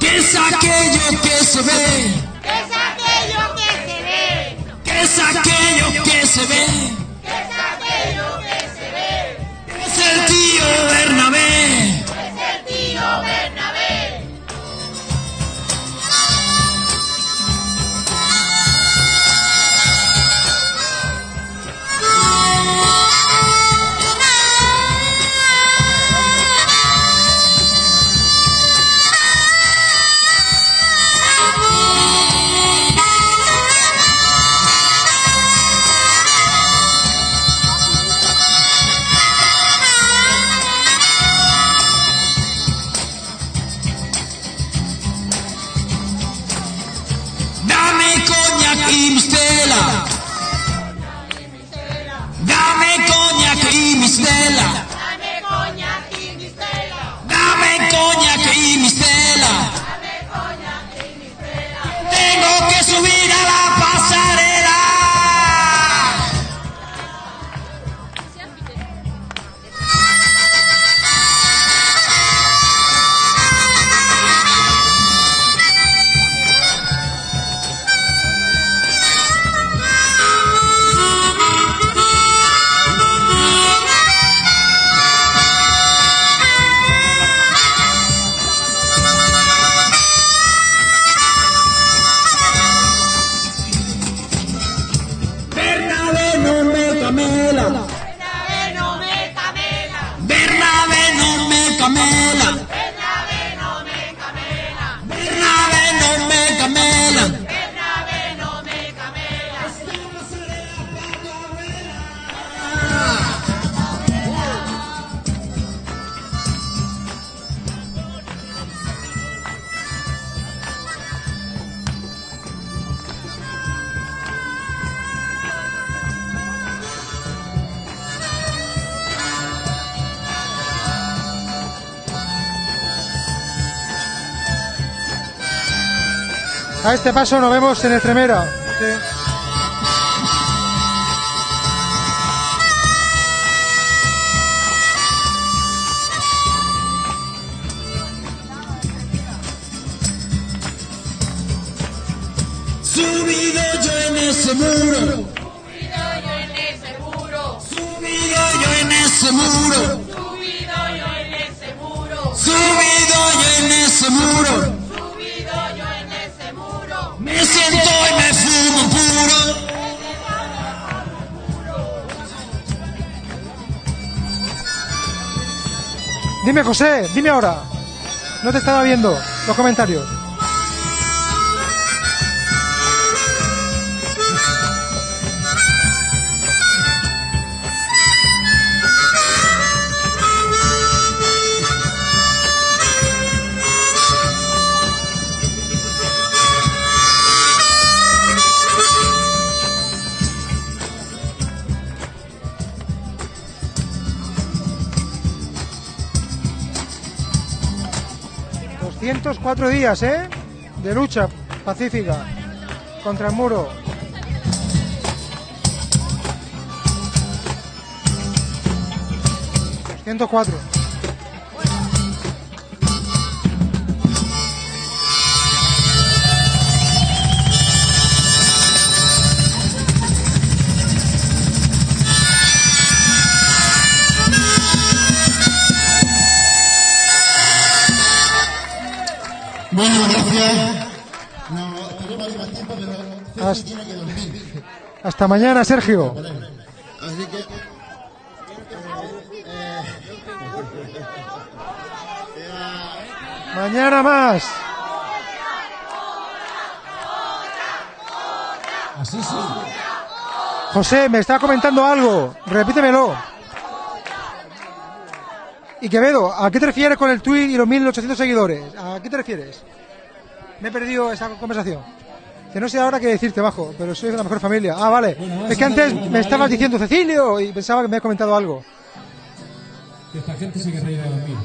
¿Qué es aquello que se ve? ¿Qué es este paso nos vemos en Extremera. Sí. Subido yo en ese muro. Subido yo en ese muro. Subido yo en ese muro. Subido yo en ese muro. Me Dime, José, dime ahora. No te estaba viendo los comentarios. Cuatro días, ¿eh? De lucha pacífica contra el muro. ...204... Hasta mañana, Sergio. Así que. Mañana más. Así sí. José, me está comentando algo. Repítemelo. Y Quevedo, ¿a qué te refieres con el tweet y los 1800 seguidores? ¿A qué te refieres? Me he perdido esa conversación. Que no sé ahora qué decirte, bajo, pero soy de la mejor familia. Ah, vale. Es que antes me estabas diciendo Cecilio y pensaba que me habías comentado algo. Que esta gente se quiere ir a dormir.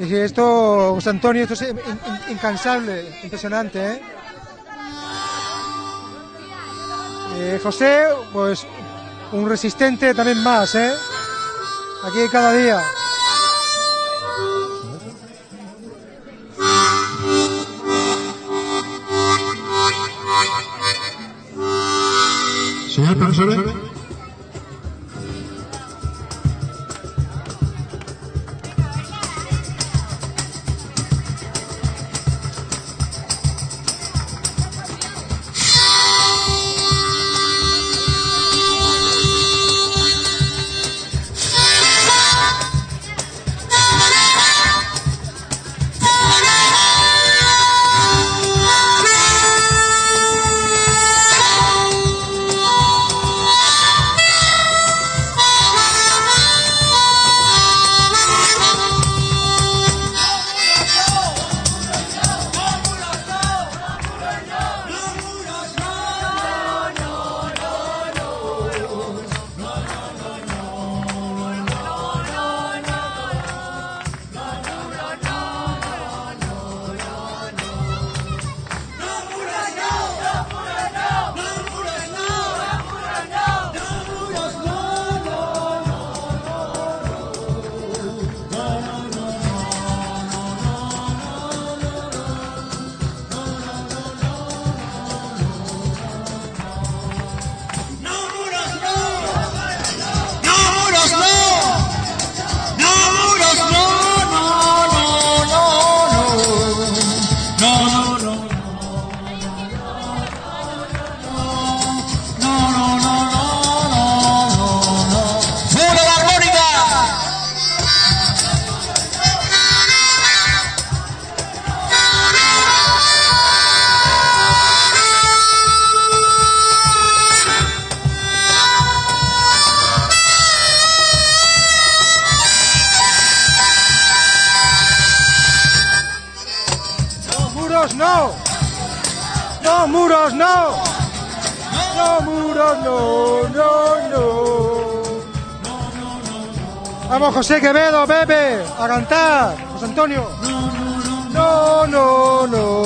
Y que esto, José Antonio, esto es in- in- incansable, impresionante, ¿eh? Eh, José, pues un resistente también más, ¿eh? Aquí cada día. Señor profesor. José Quevedo, Pepe, a cantar. José Antonio. No, no, no.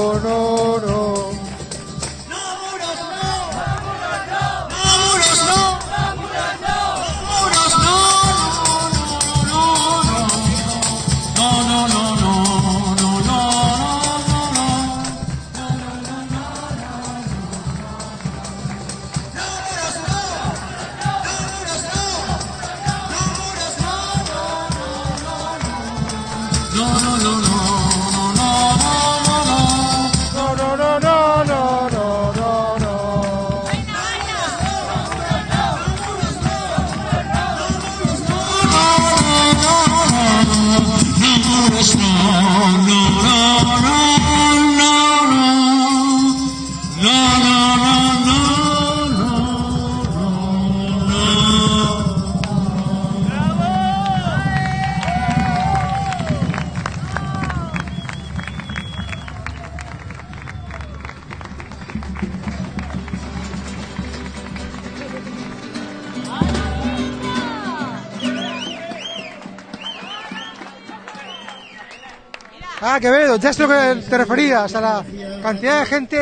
Ah, Quevedo, ya es lo que te referías, a la cantidad de gente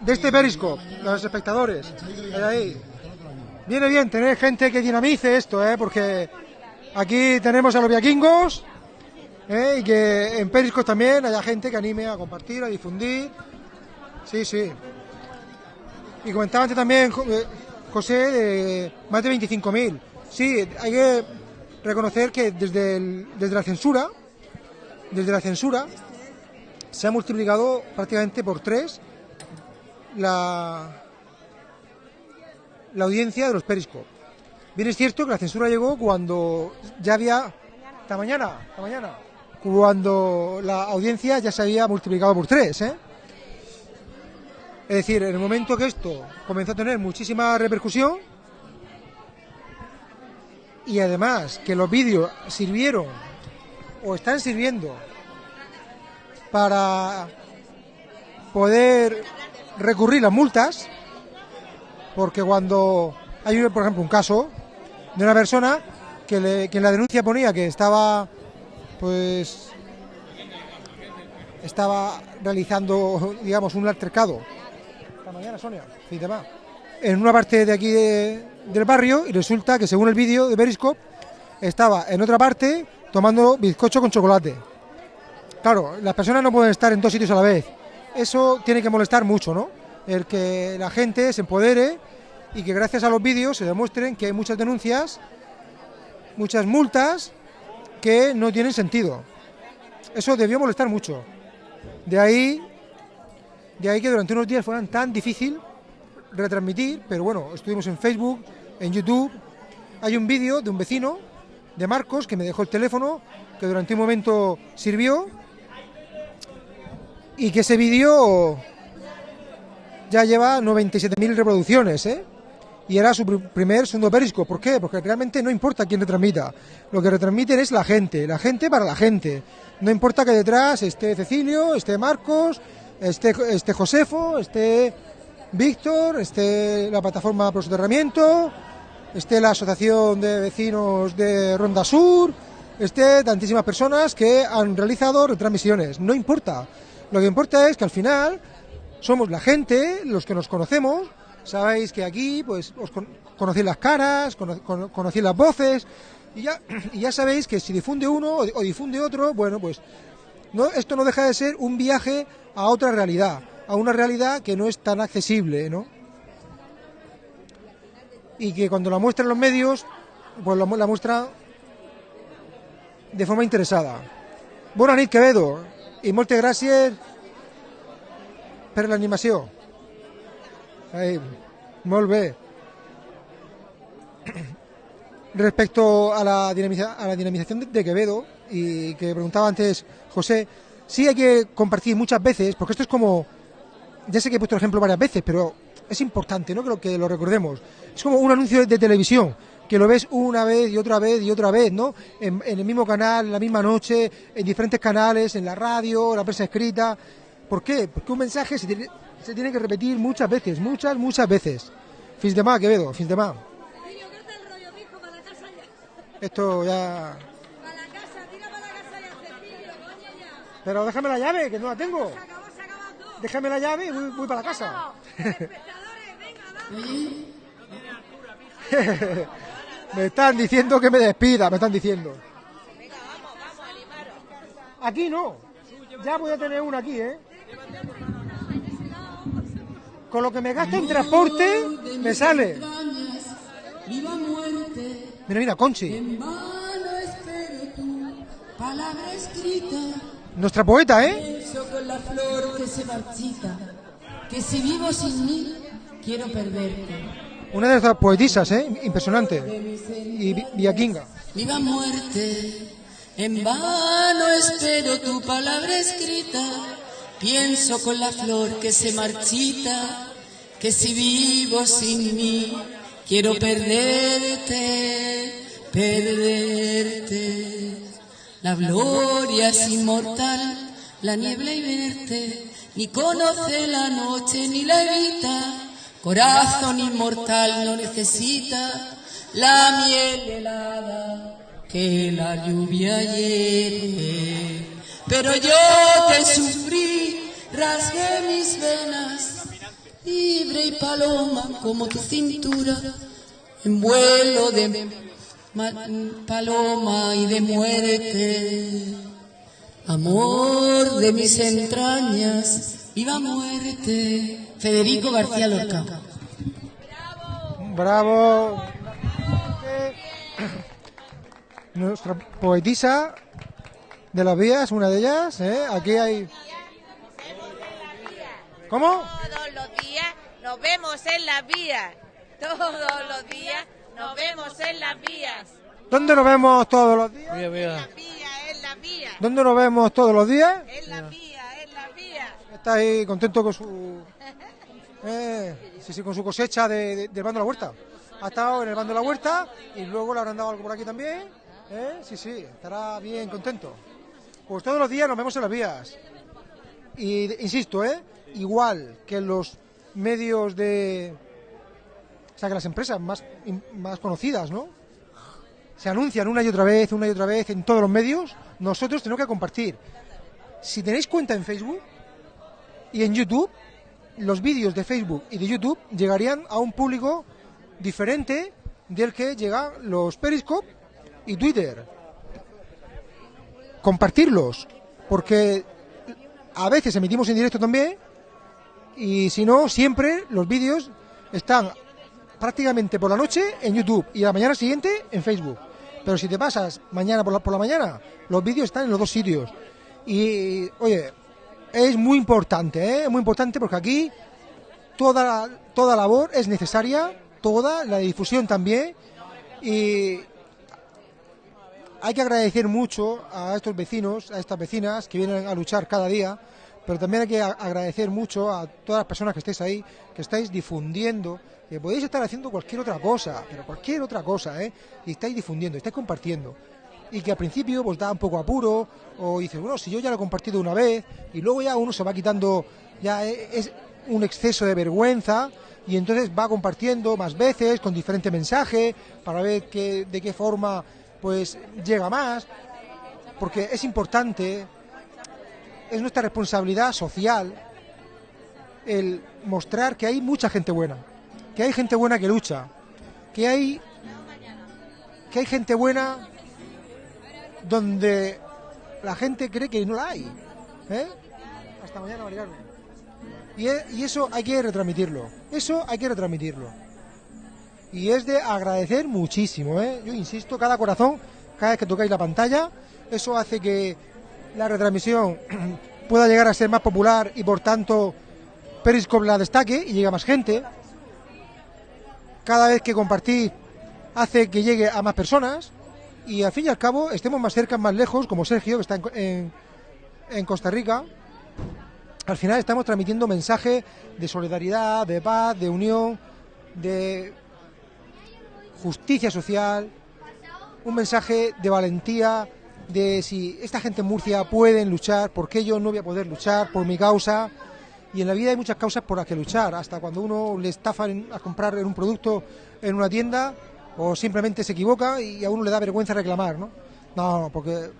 de este Periscope, los espectadores. Viene bien tener gente que dinamice esto, ¿eh? porque aquí tenemos a los viaquingos ¿eh? y que en Periscope también haya gente que anime a compartir, a difundir. Sí, sí. Y comentaba antes también, eh, José, de más de 25.000. Sí, hay que reconocer que desde, desde la censura, desde la censura, se ha multiplicado prácticamente por tres la, la audiencia de los Periscope. Bien es cierto que la censura llegó cuando ya había, esta mañana, esta mañana, cuando la audiencia ya se había multiplicado por tres, ¿eh? Es decir, en el momento que esto comenzó a tener muchísima repercusión y además que los vídeos sirvieron o están sirviendo para poder recurrir las multas, porque cuando hay, por ejemplo, un caso de una persona que, le- que en la denuncia ponía que estaba, pues, estaba realizando, digamos, un altercado. Esta mañana, Sonia, va. En una parte de aquí de- del barrio y resulta que según el vídeo de Periscope estaba en otra parte tomando bizcocho con chocolate. Claro, las personas no pueden estar en dos sitios a la vez. Eso tiene que molestar mucho, ¿no? El que la gente se empodere y que gracias a los vídeos se demuestren que hay muchas denuncias, muchas multas que no tienen sentido. Eso debió molestar mucho. De ahí, de ahí que durante unos días fueran tan difícil retransmitir, pero bueno, estuvimos en Facebook, en YouTube. Hay un vídeo de un vecino, de Marcos, que me dejó el teléfono, que durante un momento sirvió, y que ese vídeo ya lleva 97.000 reproducciones, ¿eh? Y era su pr- primer segundo perisco. ¿Por qué? Porque realmente no importa quién retransmita. Lo que retransmiten es la gente, la gente para la gente. No importa que detrás esté Cecilio, esté Marcos, esté, esté Josefo, esté Víctor, esté la plataforma Pro Soterramiento, esté la Asociación de Vecinos de Ronda Sur, esté tantísimas personas que han realizado retransmisiones. No importa. Lo que importa es que al final somos la gente, los que nos conocemos. Sabéis que aquí, pues, os con- conocéis las caras, cono- cono- conocéis las voces, y ya, [clears throat] y ya sabéis que si difunde uno o, difunde otro, bueno, pues, esto no deja de ser un viaje a otra realidad, a una realidad que no es tan accesible, ¿no? Y que cuando la muestran los medios, pues la, mu- la muestra de forma interesada. Nit, Quevedo, i moltes gràcies per l'animació. Ai, molt [clears throat] bé. Respecto a la, a la dinamización de, de Quevedo, y que preguntaba antes José, sí hay que compartir muchas veces, porque esto es como, ya sé que he puesto el ejemplo varias veces, pero es importante, ¿no? Creo que lo recordemos. Es como un anuncio de televisión, que lo ves una vez y otra vez y otra vez, ¿no? En, en el mismo canal, en la misma noche, en diferentes canales, en la radio, en la prensa escrita. ¿Por qué? Porque un mensaje se tiene, se tiene que repetir muchas veces, muchas, muchas veces. Fins de más, Quevedo, fins de más. Esto ya... Pero déjame la llave, que no la tengo. Déjame la llave y voy, voy para la casa. [laughs] [laughs] me están diciendo que me despida, me están diciendo. Aquí no. Ya voy a tener una aquí, ¿eh? Con lo que me gasto en transporte, me sale. Mira, mira, Conchi. Nuestra poeta, ¿eh? Con la flor que se marchita, que si vivo sin mí, quiero perderte. Una de nuestras poetisas, ¿eh? Impresionante. Y Vi- Villaquinga. Viva muerte, en vano espero tu palabra escrita. Pienso con la flor que se marchita, que si vivo sin mí, quiero perderte, perderte. La gloria es inmortal, la niebla y verte, ni conoce la noche ni la evita. Corazón inmortal no necesita la miel helada que la lluvia hiere. Pero yo te sufrí, rasgué mis venas, libre y paloma como tu cintura, en vuelo de ma- paloma y de muerte. Amor de mis entrañas, viva muerte. Federico García Lorca. Bravo. Nuestra poetisa de las vías, una de ellas, ¿eh? Aquí hay... ¿Cómo? Todos los días nos vemos en las vías. Todos los días nos vemos en las vías. ¿Dónde nos vemos todos los días? Mira, mira. En las vías. ¿Dónde nos vemos todos los días? En las vías, en las vías. Está ahí contento con su... eh, sí, sí, con su cosecha de- de- del bando de la huerta. Ha estado en el bando de la huerta y luego le habrán dado algo por aquí también. ¿eh? Sí, sí, estará bien contento. Pues todos los días nos vemos en las vías. Y insisto, ¿eh? igual que los medios de... O sea, que las empresas más, más conocidas, ¿no? Se anuncian una y otra vez, una y otra vez en todos los medios. Nosotros tenemos que compartir. Si tenéis cuenta en Facebook y en YouTube, los vídeos de Facebook y de YouTube llegarían a un público diferente del que llegan los Periscope y Twitter. Compartirlos, porque a veces emitimos en directo también y si no, siempre los vídeos están prácticamente por la noche en YouTube y la mañana siguiente en Facebook. Pero si te pasas mañana por la mañana, los vídeos están en los dos sitios. Y, oye, es muy importante, ¿eh? Muy importante porque aquí toda, toda labor es necesaria, toda, la difusión también. Y hay que agradecer mucho a estos vecinos, a estas vecinas que vienen a luchar cada día, pero también hay que agradecer mucho a todas las personas que estáis ahí, que estáis difundiendo, que podéis estar haciendo cualquier otra cosa, pero cualquier otra cosa, ¿eh? Y estáis difundiendo, estáis compartiendo. Y que al principio pues da un poco apuro, o dices, bueno, si yo ya lo he compartido una vez, y luego ya uno se va quitando, ya e- es un exceso de vergüenza, y entonces va compartiendo más veces, con diferente mensaje, para ver qué, de qué forma pues llega más, porque es importante, es nuestra responsabilidad social el mostrar que hay mucha gente buena, que hay gente buena que lucha, que hay que hay gente buena donde la gente cree que no la hay. ¿eh? Hasta mañana, María Carmen. Y, e- y eso hay que retransmitirlo. Eso hay que retransmitirlo. Y es de agradecer muchísimo. ¿eh? Yo insisto, cada corazón, cada vez que tocáis la pantalla, eso hace que la retransmisión [clears throat] pueda llegar a ser más popular y por tanto Periscope la destaque y llegue a más gente. Cada vez que compartís hace que llegue a más personas y al fin y al cabo estemos más cerca, más lejos, como Sergio, que está en, en- en Costa Rica. Al final estamos transmitiendo mensaje de solidaridad, de paz, de unión, de justicia social, un mensaje de valentía, de si esta gente en Murcia pueden luchar, ¿por qué yo no voy a poder luchar por mi causa? Y en la vida hay muchas causas por las que luchar, hasta cuando uno le estafan a comprar un producto en una tienda o simplemente se equivoca y a uno le da vergüenza reclamar, ¿no? No, porque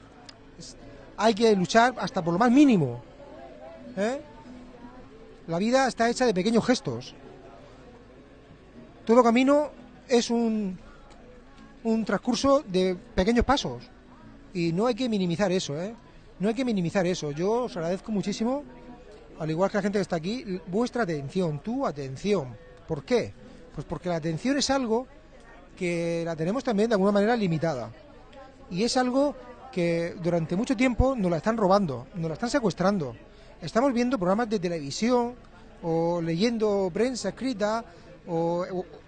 hay que luchar hasta por lo más mínimo. ¿eh? La vida está hecha de pequeños gestos. Todo camino es un, un transcurso de pequeños pasos. Y no hay que minimizar eso, ¿eh? No hay que minimizar eso. Yo os agradezco muchísimo, al igual que la gente que está aquí, vuestra atención, tu atención. ¿Por qué? Pues porque la atención es algo que la tenemos también de alguna manera limitada. Y es algo que durante mucho tiempo nos la están robando, nos la están secuestrando. Estamos viendo programas de televisión o leyendo prensa escrita o,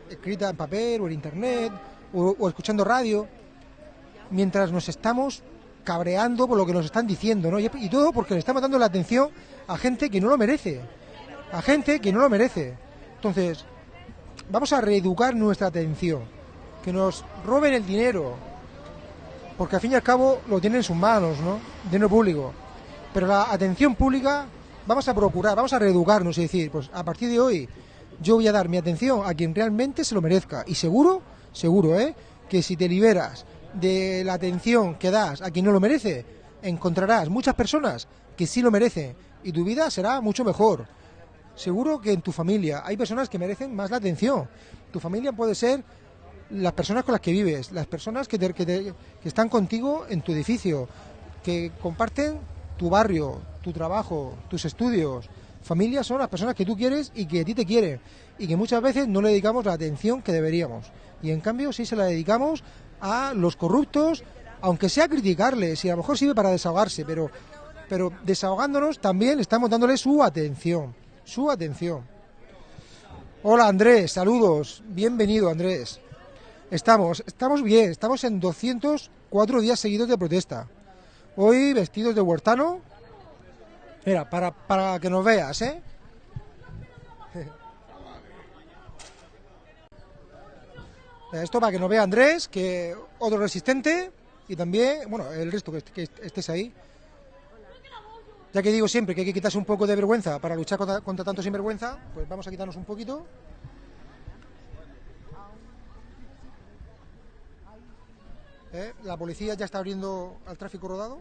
escrita en papel o en internet o, o escuchando radio mientras nos estamos cabreando por lo que nos están diciendo, ¿no? Y, y todo porque le estamos dando la atención a gente que no lo merece, a gente que no lo merece. Entonces, vamos a reeducar nuestra atención, que nos roben el dinero, porque al fin y al cabo lo tienen en sus manos, ¿no? Dinero público. Pero la atención pública vamos a procurar, vamos a reeducarnos y decir, pues a partir de hoy yo voy a dar mi atención a quien realmente se lo merezca. Y seguro, seguro, ¿eh? Que si te liberas de la atención que das a quien no lo merece, encontrarás muchas personas que sí lo merecen y tu vida será mucho mejor. Seguro que en tu familia hay personas que merecen más la atención. Tu familia puede ser las personas con las que vives, las personas que, te- que están contigo en tu edificio, que comparten tu barrio, tu trabajo, tus estudios. Familias son las personas que tú quieres y que a ti te quieren y que muchas veces no le dedicamos la atención que deberíamos. Y en cambio sí se la dedicamos a los corruptos, aunque sea criticarles y a lo mejor sirve para desahogarse, pero, pero desahogándonos también estamos dándole su atención, su atención. Hola Andrés, saludos, bienvenido Andrés. Estamos, estamos bien, estamos en 204 días seguidos de protesta. Hoy vestidos de huertano. Mira, para, para que nos veas, ¿eh? [laughs] Esto para que nos vea Andrés, que otro resistente y también, bueno, el resto que, est- que est- estés ahí. Ya que digo siempre que hay que quitarse un poco de vergüenza para luchar contra, contra tanto sinvergüenza, pues vamos a quitarnos un poquito. ¿Eh? La policía ya está abriendo al tráfico rodado.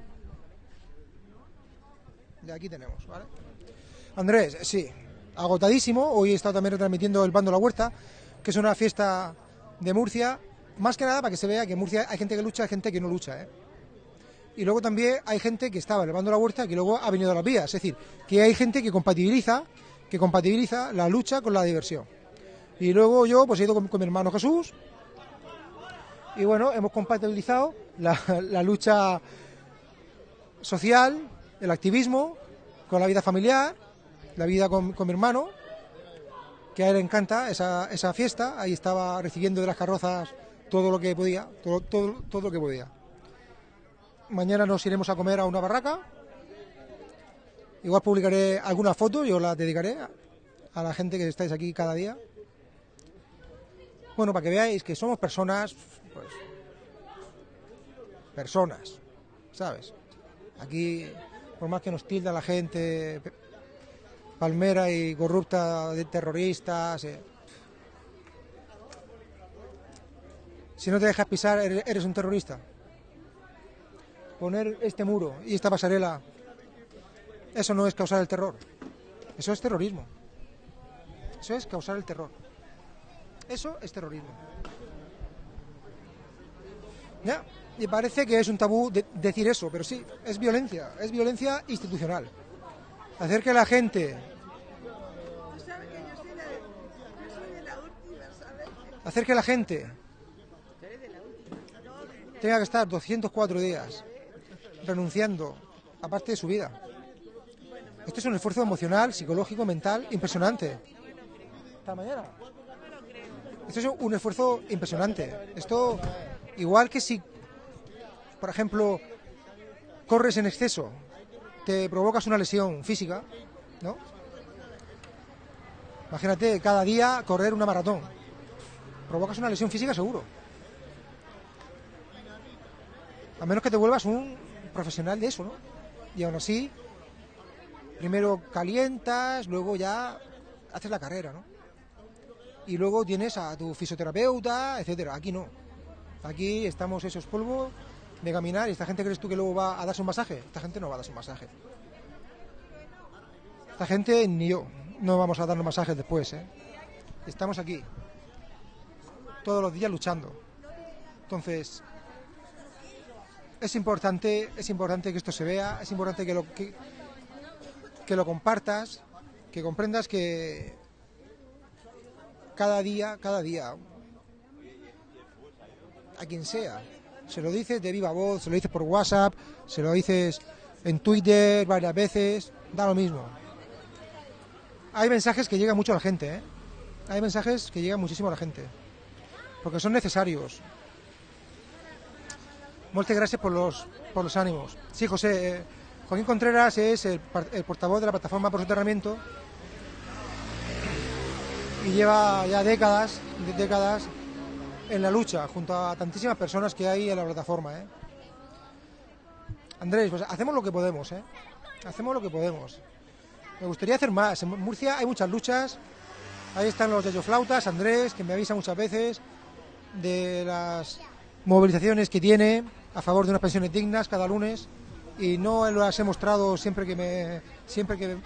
Y aquí tenemos, ¿vale? Andrés, sí, agotadísimo. Hoy he estado también retransmitiendo el Bando La Huerta, que es una fiesta de Murcia, más que nada para que se vea que en Murcia hay gente que lucha, hay gente que no lucha, ¿eh? Y luego también hay gente que estaba en el Bando La Huerta que luego ha venido a las vías. Es decir, que hay gente que compatibiliza, que compatibiliza la lucha con la diversión. Y luego yo pues he ido con mi hermano Jesús, y bueno, hemos compatibilizado la, la lucha social, el activismo, con la vida familiar, la vida con, mi hermano, que a él le encanta esa, esa fiesta. Ahí estaba recibiendo de las carrozas todo lo que podía, todo, todo, todo lo que podía. Mañana nos iremos a comer a una barraca. Igual publicaré alguna foto, yo la dedicaré a la gente que estáis aquí cada día. Bueno, para que veáis que somos personas, pues, personas, ¿sabes? Aquí, por más que nos tilda la gente, palmera y corrupta de terroristas, eh, si no te dejas pisar, eres un terrorista. Poner este muro y esta pasarela, eso no es causar el terror, eso es terrorismo. Eso es causar el terror. Eso es terrorismo. Ya, y parece que es un tabú de- decir eso, pero sí, es violencia, es violencia institucional. Hacer que la gente, hacer que la gente tenga que estar 204 días renunciando a parte de su vida. Esto es un esfuerzo emocional, psicológico, mental impresionante. Hasta mañana. Esto es un esfuerzo impresionante. Esto, igual que si, por ejemplo, corres en exceso, te provocas una lesión física, ¿no? Imagínate cada día correr una maratón. Provocas una lesión física seguro. A menos que te vuelvas un profesional de eso, ¿no? Y aún así, primero calientas, luego ya haces la carrera, ¿no? Y luego tienes a tu fisioterapeuta, etcétera. Aquí no. Aquí estamos esos polvo de caminar y esta gente crees tú que luego va a darse un masaje. Esta gente no va a darse un masaje. Esta gente ni yo no vamos a darnos masajes después, ¿eh? Estamos aquí todos los días luchando. Entonces, es importante, es importante que esto se vea, es importante que lo que, que lo compartas, que comprendas que cada día, cada día, a quien sea, Se lo dices de viva voz, se lo dices por WhatsApp, se lo dices en Twitter varias veces, da lo mismo. Hay mensajes que llegan mucho a la gente, ¿eh? Hay mensajes que llegan muchísimo a la gente. Porque son necesarios. Muchas gracias por los, por los ánimos. Sí, José, eh, Joaquín Contreras es el, el portavoz de la plataforma por soterramiento y lleva ya décadas, décadas en la lucha junto a tantísimas personas que hay en la plataforma. ¿eh? Andrés, pues hacemos lo que podemos, ¿eh? hacemos lo que podemos. Me gustaría hacer más. En Murcia hay muchas luchas. Ahí están los flautas, Andrés, que me avisa muchas veces de las movilizaciones que tiene a favor de unas pensiones dignas cada lunes y no las he mostrado siempre que me siempre que,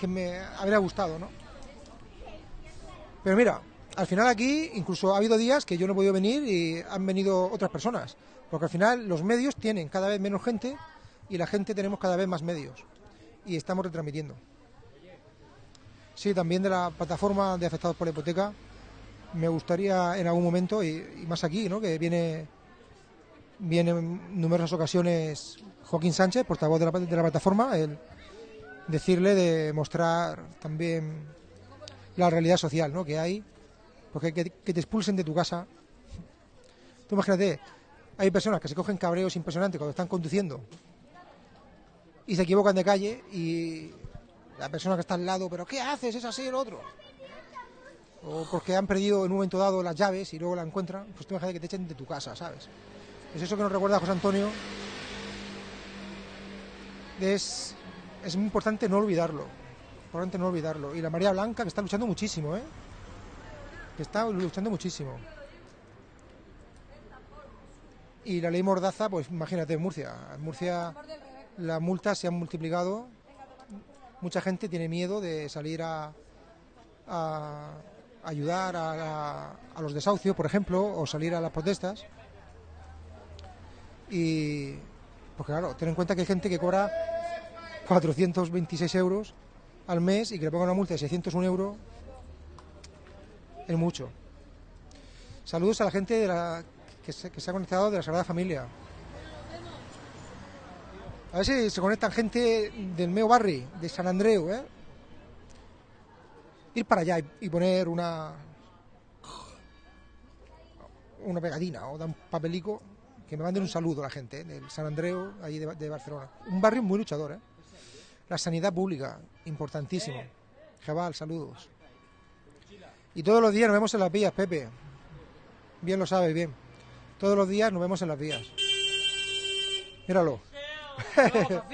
que me habría gustado, ¿no? Pero mira, al final aquí incluso ha habido días que yo no he podido venir y han venido otras personas, porque al final los medios tienen cada vez menos gente y la gente tenemos cada vez más medios y estamos retransmitiendo. Sí, también de la plataforma de afectados por la hipoteca me gustaría en algún momento y, más aquí, ¿no? Que viene viene en numerosas ocasiones Joaquín Sánchez, portavoz de la, de la plataforma, el decirle de mostrar también la realidad social ¿no? que hay, porque que, que te expulsen de tu casa. Tú imagínate, hay personas que se cogen cabreos impresionantes cuando están conduciendo y se equivocan de calle y la persona que está al lado, pero ¿qué haces? Es así el otro. O porque han perdido en un momento dado las llaves y luego la encuentran, pues tú imagínate que te echen de tu casa, ¿sabes? Es eso que nos recuerda José Antonio. Es, es muy importante no olvidarlo. Importante no olvidarlo. Y la María Blanca, que está luchando muchísimo, ¿eh? Está luchando muchísimo. Y la ley Mordaza, pues imagínate, en Murcia. En Murcia las multas se han multiplicado. Mucha gente tiene miedo de salir a, ayudar a, los desahucios, por ejemplo, o salir a las protestas. Y, pues claro, ten en cuenta que hay gente que cobra 426 euros al mes y que le pongan una multa de 601 euros es mucho. Saludos a la gente de la, que, se, que se ha conectado de la Sagrada Familia. A ver si se conectan gente del Meo Barri, de San Andreu, ¿eh? Ir para allá y, y poner una una pegatina o dar un papelico que me manden un saludo a la gente ¿eh? del San Andreu, ahí de, de Barcelona. Un barrio muy luchador, ¿eh? La sanidad pública, importantísimo. Jabal, saludos. Y todos los días nos vemos en las vías, Pepe. Bien lo sabes, bien. Todos los días nos vemos en las vías. Míralo. [laughs]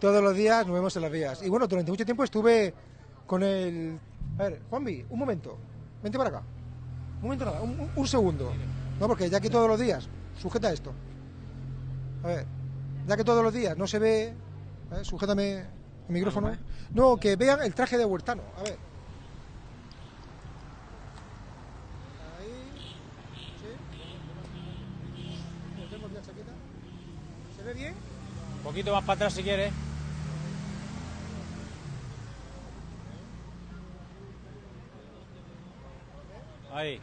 Todos los días nos vemos en las vías. Y bueno, durante mucho tiempo estuve con el... A ver, Juanvi, un momento. Vente para acá. Un momento nada, un, un- un segundo. No, porque ya que todos los días... Sujeta esto. A ver, ya que todos los días no se ve... ver, sujétame el micrófono. No, que vean el traje de Huertano. A ver. ¿Se ve bien? Un poquito más para atrás si quieres. Ahí.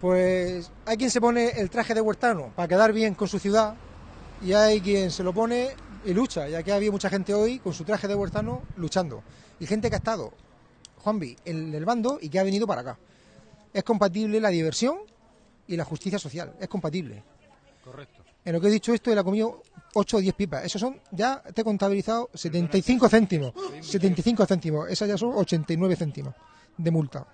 Pues hay quien se pone el traje de huertano para quedar bien con su ciudad y hay quien se lo pone y lucha. Y aquí ha habido mucha gente hoy con su traje de huertano luchando. Y gente que ha estado, Juanvi, en el bando y que ha venido para acá. Es compatible la diversión y la justicia social. Es compatible. Correcto. En lo que he dicho esto, él ha comido 8 o 10 pipas. Esos son, ya te he contabilizado 75 céntimos. 75 céntimos. Esas ya son 89 céntimos de multa.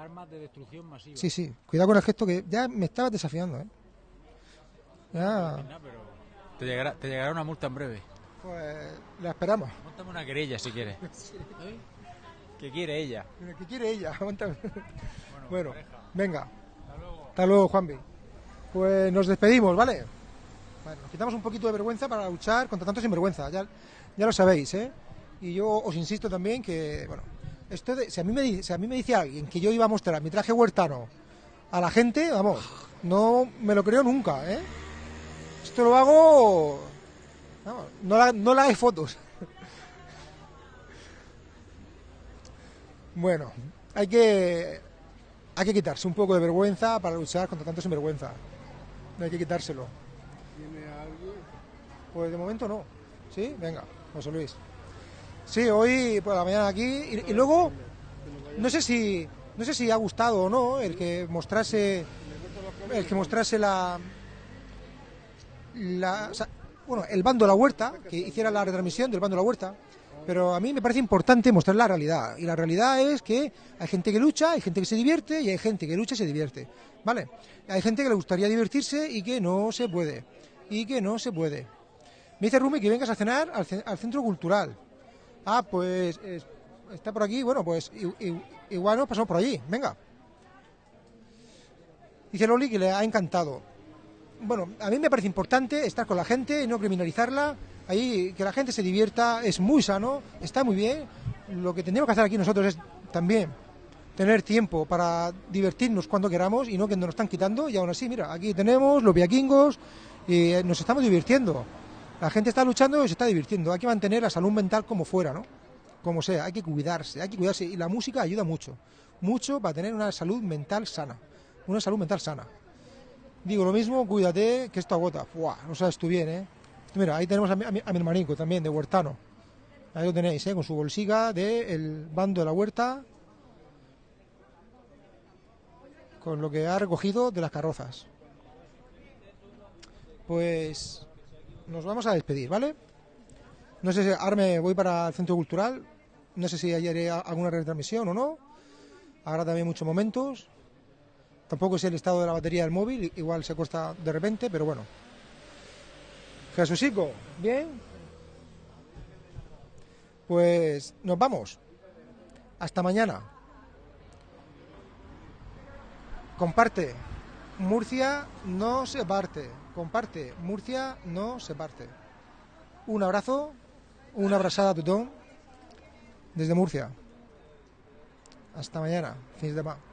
Armas de destrucción masiva. Sí, sí. Cuidado con el gesto que ya me estabas desafiando, ¿eh? Ya. Te llegará, te llegará una multa en breve. Pues la esperamos. Montame una querella si quieres. [laughs] ¿Qué quiere ella? ¿Qué quiere ella? [laughs] Bueno, venga. Hasta luego, Juanvi. Pues nos despedimos, ¿vale? Bueno, nos quitamos un poquito de vergüenza para luchar contra tanto sinvergüenza. Ya, ya lo sabéis, ¿eh? Y yo os insisto también que, bueno, esto de, si, a mí me, si a mí me dice alguien que yo iba a mostrar mi traje huertano a la gente, vamos, no me lo creo nunca, ¿eh? Esto lo hago... vamos, no, la, no le hagáis fotos. [laughs] Bueno, hay que hay que quitarse un poco de vergüenza para luchar contra tanto sinvergüenza. Hay que quitárselo. ¿Tiene alguien? Pues de momento no. ¿Sí? Venga, José Luis. Sí, hoy por la mañana aquí y, luego no sé si no sé si ha gustado o no el que mostrase el que mostrase la la bueno, el bando de la huerta, que hiciera la retransmisión del bando de la huerta, pero a mí me parece importante mostrar la realidad. Y la realidad es que hay gente que lucha, hay gente que se divierte y hay gente que lucha y se divierte. ¿Vale? Hay gente que le gustaría divertirse y que no se puede. Y que no se puede. Me dice Rumi que vengas a cenar al, al centro cultural. Ah, pues es- está por aquí. Bueno, pues i- i- igual nos pasamos por allí. Venga. Dice Loli que le ha encantado. Bueno, a mí me parece importante estar con la gente y no criminalizarla. Ahí que la gente se divierta es muy sano, está muy bien. Lo que tenemos que hacer aquí nosotros es también tener tiempo para divertirnos cuando queramos y no que nos están quitando. Y aún así, mira, aquí tenemos los viaquingos y eh, nos estamos divirtiendo. La gente está luchando y se está divirtiendo. Hay que mantener la salud mental como fuera, ¿no? Como sea, hay que cuidarse, hay que cuidarse. Y la música ayuda mucho, mucho para tener una salud mental sana. Una salud mental sana. Digo lo mismo, cuídate, que esto agota. Buah, no sabes tú bien, ¿eh? Mira, ahí tenemos a mi, a hermanico también, de Huertano. Ahí lo tenéis, ¿eh? Con su bolsiga del bando de la huerta. Con lo que ha recogido de las carrozas. Pues nos vamos a despedir, ¿vale? No sé si ahora me voy para el centro cultural. No sé si haré a- alguna retransmisión o no. Habrá también muchos momentos. Tampoco sé el estado de la batería del móvil, igual se corta de repente, pero bueno. Jesucico, ¿bien? Pues nos vamos. Hasta mañana. Comparte. Murcia no se parte. Comparte. Murcia no se parte. Un abrazo, una abrazada a tutón desde Murcia. Hasta mañana. Fins de semana.